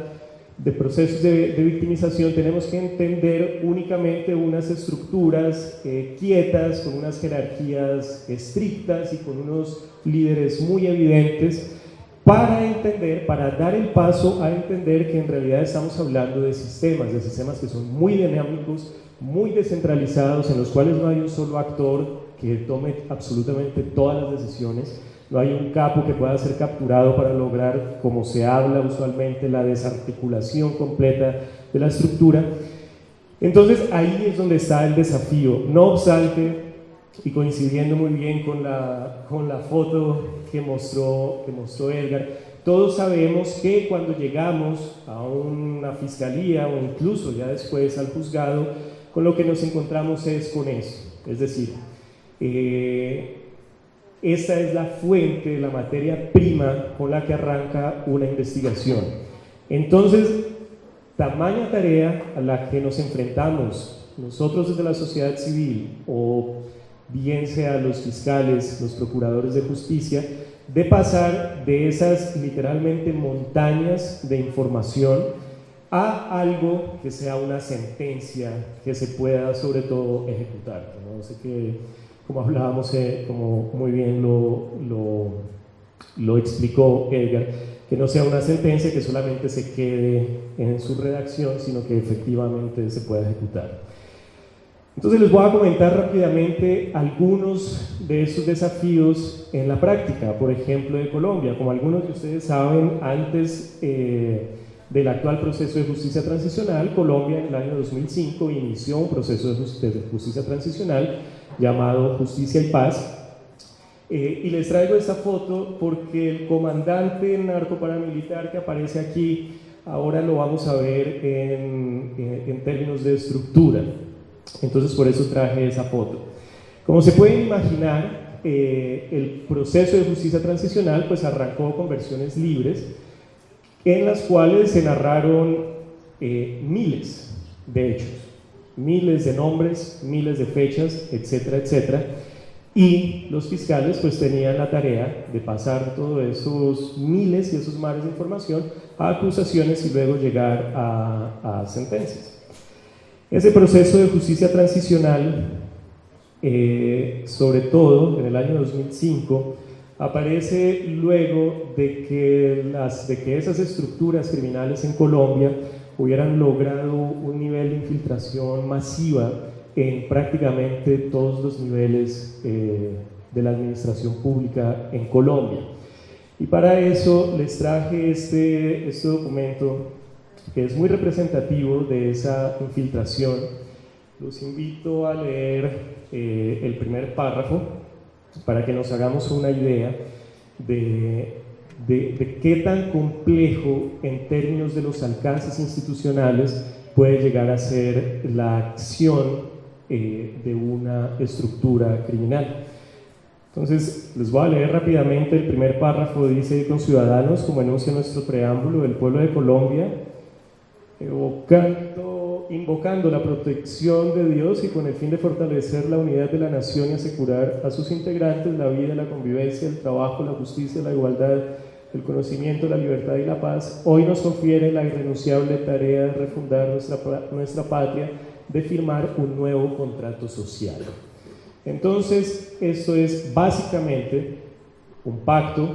de procesos de, victimización tenemos que entender únicamente unas estructuras eh, quietas, con unas jerarquías estrictas y con unos líderes muy evidentes para entender, para dar el paso a entender que en realidad estamos hablando de sistemas, de sistemas que son muy dinámicos, muy descentralizados, en los cuales no hay un solo actor que tome absolutamente todas las decisiones, no hay un capo que pueda ser capturado para lograr, como se habla usualmente, la desarticulación completa de la estructura. Entonces ahí es donde está el desafío. No obstante, y coincidiendo muy bien con la, con la foto que mostró, que mostró Edgar, todos sabemos que cuando llegamos a una fiscalía o incluso ya después al juzgado, con lo que nos encontramos es con eso. Es decir, eh, esta es la fuente, la materia prima con la que arranca una investigación. Entonces, tamaña tarea a la que nos enfrentamos nosotros desde la sociedad civil o bien sea los fiscales, los procuradores de justicia, de pasar de esas literalmente montañas de información a algo que sea una sentencia que se pueda sobre todo ejecutar. ¿no? Sé que como hablábamos, eh, como muy bien lo, lo, lo, explicó Edgar, que no sea una sentencia que solamente se quede en su redacción, sino que efectivamente se pueda ejecutar. Entonces les voy a comentar rápidamente algunos de esos desafíos en la práctica, por ejemplo de Colombia. Como algunos de ustedes saben, antes eh, del actual proceso de justicia transicional, Colombia en el año 2005 inició un proceso de justicia transicional llamado Justicia y Paz. Eh, y les traigo esta foto porque el comandante narcoparamilitar que aparece aquí, ahora lo vamos a ver en, en, términos de estructura. Entonces por eso traje esa foto. Como se pueden imaginar, eh, el proceso de justicia transicional pues arrancó con versiones libres en las cuales se narraron eh, miles de hechos miles de nombres, miles de fechas, etcétera, etcétera. Y los fiscales pues tenían la tarea de pasar todos esos miles y esos mares de información a acusaciones y luego llegar a, sentencias. Ese proceso de justicia transicional, eh, sobre todo en el año 2005, aparece luego de que, las, de que esas estructuras criminales en Colombia hubieran logrado un nivel de infiltración masiva en prácticamente todos los niveles eh, de la administración pública en Colombia. Y para eso les traje este, este documento que es muy representativo de esa infiltración. Los invito a leer eh, el primer párrafo para que nos hagamos una idea de de, qué tan complejo en términos de los alcances institucionales puede llegar a ser la acción eh, de una estructura criminal. Entonces, les voy a leer rápidamente el primer párrafo, dice, con ciudadanos, como enuncia nuestro preámbulo, del pueblo de Colombia, evocando, invocando la protección de Dios y con el fin de fortalecer la unidad de la nación y asegurar a sus integrantes la vida, la convivencia, el trabajo, la justicia, la igualdad, el conocimiento, la libertad y la paz, hoy nos confiere la irrenunciable tarea de refundar nuestra, nuestra patria, de firmar un nuevo contrato social. Entonces, esto es básicamente un pacto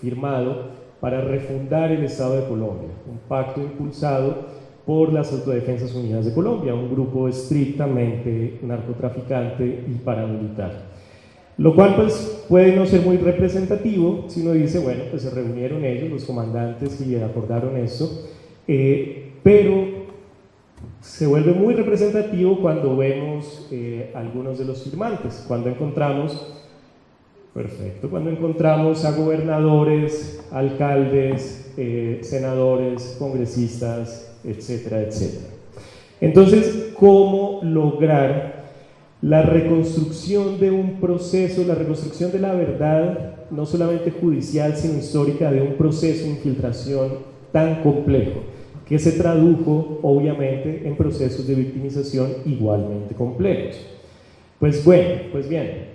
firmado para refundar el Estado de Colombia, un pacto impulsado por las Autodefensas Unidas de Colombia, un grupo estrictamente narcotraficante y paramilitar. Lo cual pues puede no ser muy representativo si uno dice, bueno, pues se reunieron ellos, los comandantes, y acordaron esto, eh, pero se vuelve muy representativo cuando vemos eh, algunos de los firmantes, cuando encontramos, perfecto, cuando encontramos a gobernadores, alcaldes, eh, senadores, congresistas, etcétera, etcétera. Entonces, ¿cómo lograr la reconstrucción de un proceso, la reconstrucción de la verdad, no solamente judicial, sino histórica, de un proceso de infiltración tan complejo, que se tradujo obviamente en procesos de victimización igualmente complejos. Pues bueno, pues bien,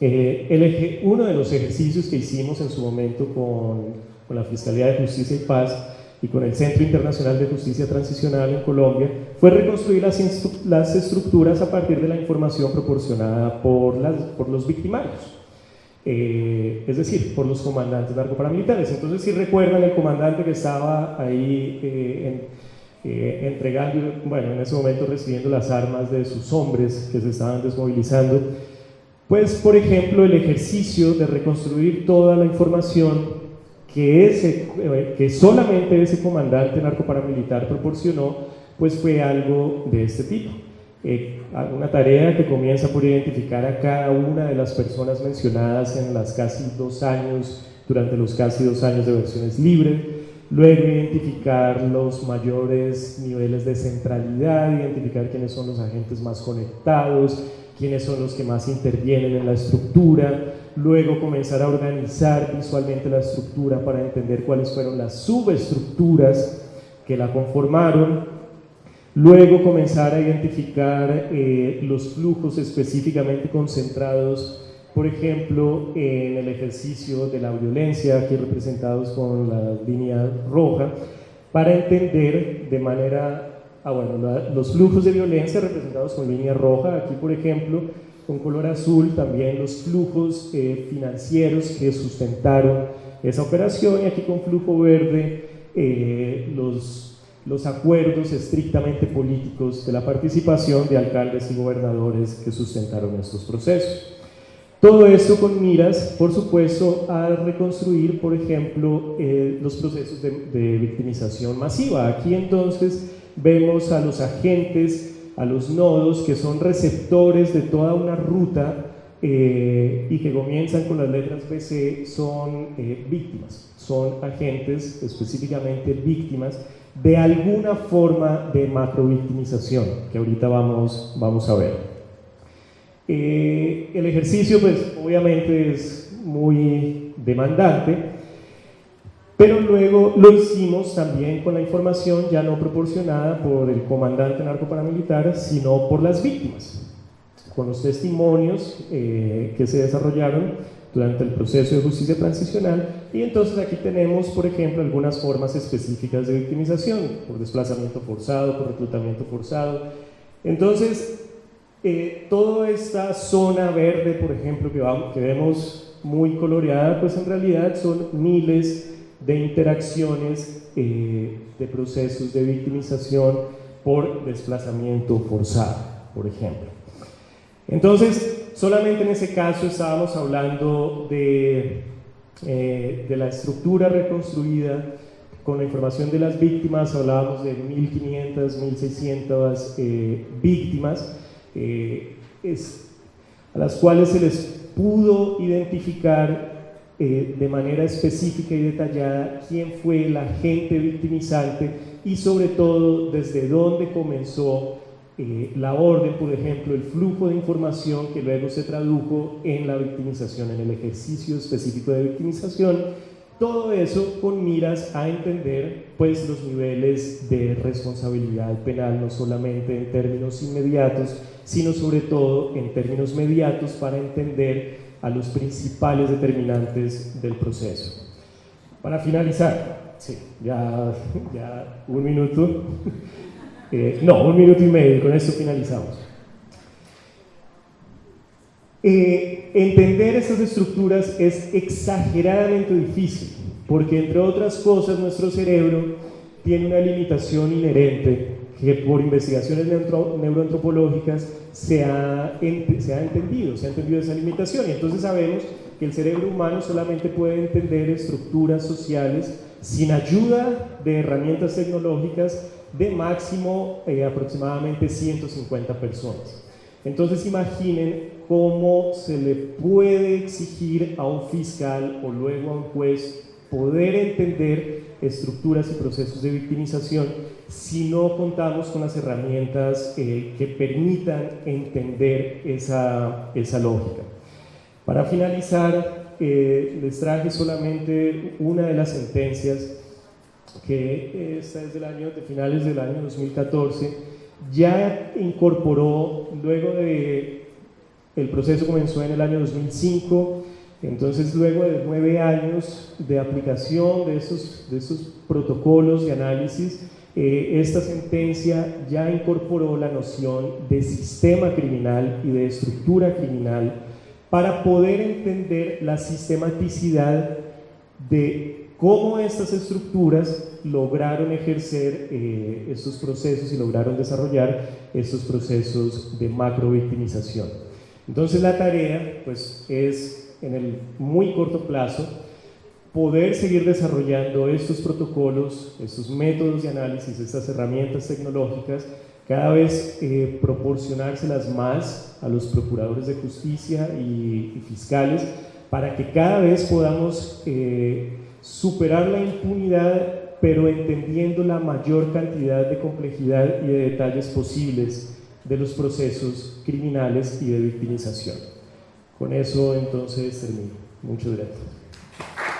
eh, el uno de los ejercicios que hicimos en su momento con, con la Fiscalía de Justicia y Paz y con el Centro Internacional de Justicia Transicional en Colombia fue reconstruir las, las estructuras a partir de la información proporcionada por, las, por los victimarios. Eh, es decir, por los comandantes narcoparamilitares. Entonces, si recuerdan, el comandante que estaba ahí eh, eh, entregando, bueno, en ese momento recibiendo las armas de sus hombres que se estaban desmovilizando, pues, por ejemplo, el ejercicio de reconstruir toda la información que, ese, que solamente ese comandante narcoparamilitar proporcionó, pues fue algo de este tipo. Eh, una tarea que comienza por identificar a cada una de las personas mencionadas en las casi dos años, durante los casi dos años de versiones libres, luego identificar los mayores niveles de centralidad, identificar quiénes son los agentes más conectados, quiénes son los que más intervienen en la estructura, luego comenzar a organizar visualmente la estructura para entender cuáles fueron las subestructuras que la conformaron, Luego comenzar a identificar eh, los flujos específicamente concentrados, por ejemplo, en el ejercicio de la violencia, aquí representados con la línea roja, para entender de manera, ah, bueno, los flujos de violencia representados con línea roja, aquí por ejemplo, con color azul también los flujos eh, financieros que sustentaron esa operación y aquí con flujo verde eh, los los acuerdos estrictamente políticos de la participación de alcaldes y gobernadores que sustentaron estos procesos. Todo esto con miras, por supuesto, a reconstruir, por ejemplo, eh, los procesos de, victimización masiva. Aquí entonces vemos a los agentes, a los nodos que son receptores de toda una ruta eh, y que comienzan con las letras BC, son eh, víctimas, son agentes específicamente víctimas de alguna forma de macrovictimización, que ahorita vamos, vamos a ver. Eh, el ejercicio, pues obviamente es muy demandante, pero luego lo hicimos también con la información ya no proporcionada por el comandante narcoparamilitar, sino por las víctimas, con los testimonios eh, que se desarrollaron durante el proceso de justicia transicional y entonces aquí tenemos, por ejemplo, algunas formas específicas de victimización, por desplazamiento forzado, por reclutamiento forzado. Entonces, eh, toda esta zona verde, por ejemplo, que, vamos, que vemos muy coloreada, pues en realidad son miles de interacciones eh, de procesos de victimización por desplazamiento forzado, por ejemplo. Entonces, solamente en ese caso estábamos hablando de, eh, de la estructura reconstruida con la información de las víctimas, hablábamos de 1.500, 1.600 eh, víctimas, a las cuales se les pudo identificar de manera específica y detallada quién fue el agente victimizante y sobre todo desde dónde comenzó eh, la orden, por ejemplo, el flujo de información que luego se tradujo en la victimización, en el ejercicio específico de victimización, todo eso con miras a entender pues los niveles de responsabilidad penal, no solamente en términos inmediatos, sino sobre todo en términos mediatos para entender a los principales determinantes del proceso. Para finalizar, sí, ya, ya un minuto. Eh, no, un minuto y medio, con esto finalizamos. Eh, entender estas estructuras es exageradamente difícil, porque entre otras cosas nuestro cerebro tiene una limitación inherente que por investigaciones neuroantropológicas se ha, se ha entendido, se ha entendido esa limitación y entonces sabemos que el cerebro humano solamente puede entender estructuras sociales sin ayuda de herramientas tecnológicas de máximo eh, aproximadamente 150 personas. Entonces imaginen cómo se le puede exigir a un fiscal o luego a un juez poder entender estructuras y procesos de victimización si no contamos con las herramientas eh, que permitan entender esa, esa lógica. Para finalizar, eh, les traje solamente una de las sentencias que está desde el año, de finales del año 2014, ya incorporó, luego de, el proceso comenzó en el año 2005, entonces luego de nueve años de aplicación de esos, de esos protocolos de análisis, eh, esta sentencia ya incorporó la noción de sistema criminal y de estructura criminal para poder entender la sistematicidad de cómo estas estructuras lograron ejercer eh, estos procesos y lograron desarrollar estos procesos de macrovictimización. Entonces la tarea pues, es en el muy corto plazo poder seguir desarrollando estos protocolos, estos métodos de análisis, estas herramientas tecnológicas, cada vez eh, proporcionárselas más a los procuradores de justicia y, fiscales para que cada vez podamos eh, superar la impunidad pero entendiendo la mayor cantidad de complejidad y de detalles posibles de los procesos criminales y de victimización. Con eso entonces termino. Muchas gracias.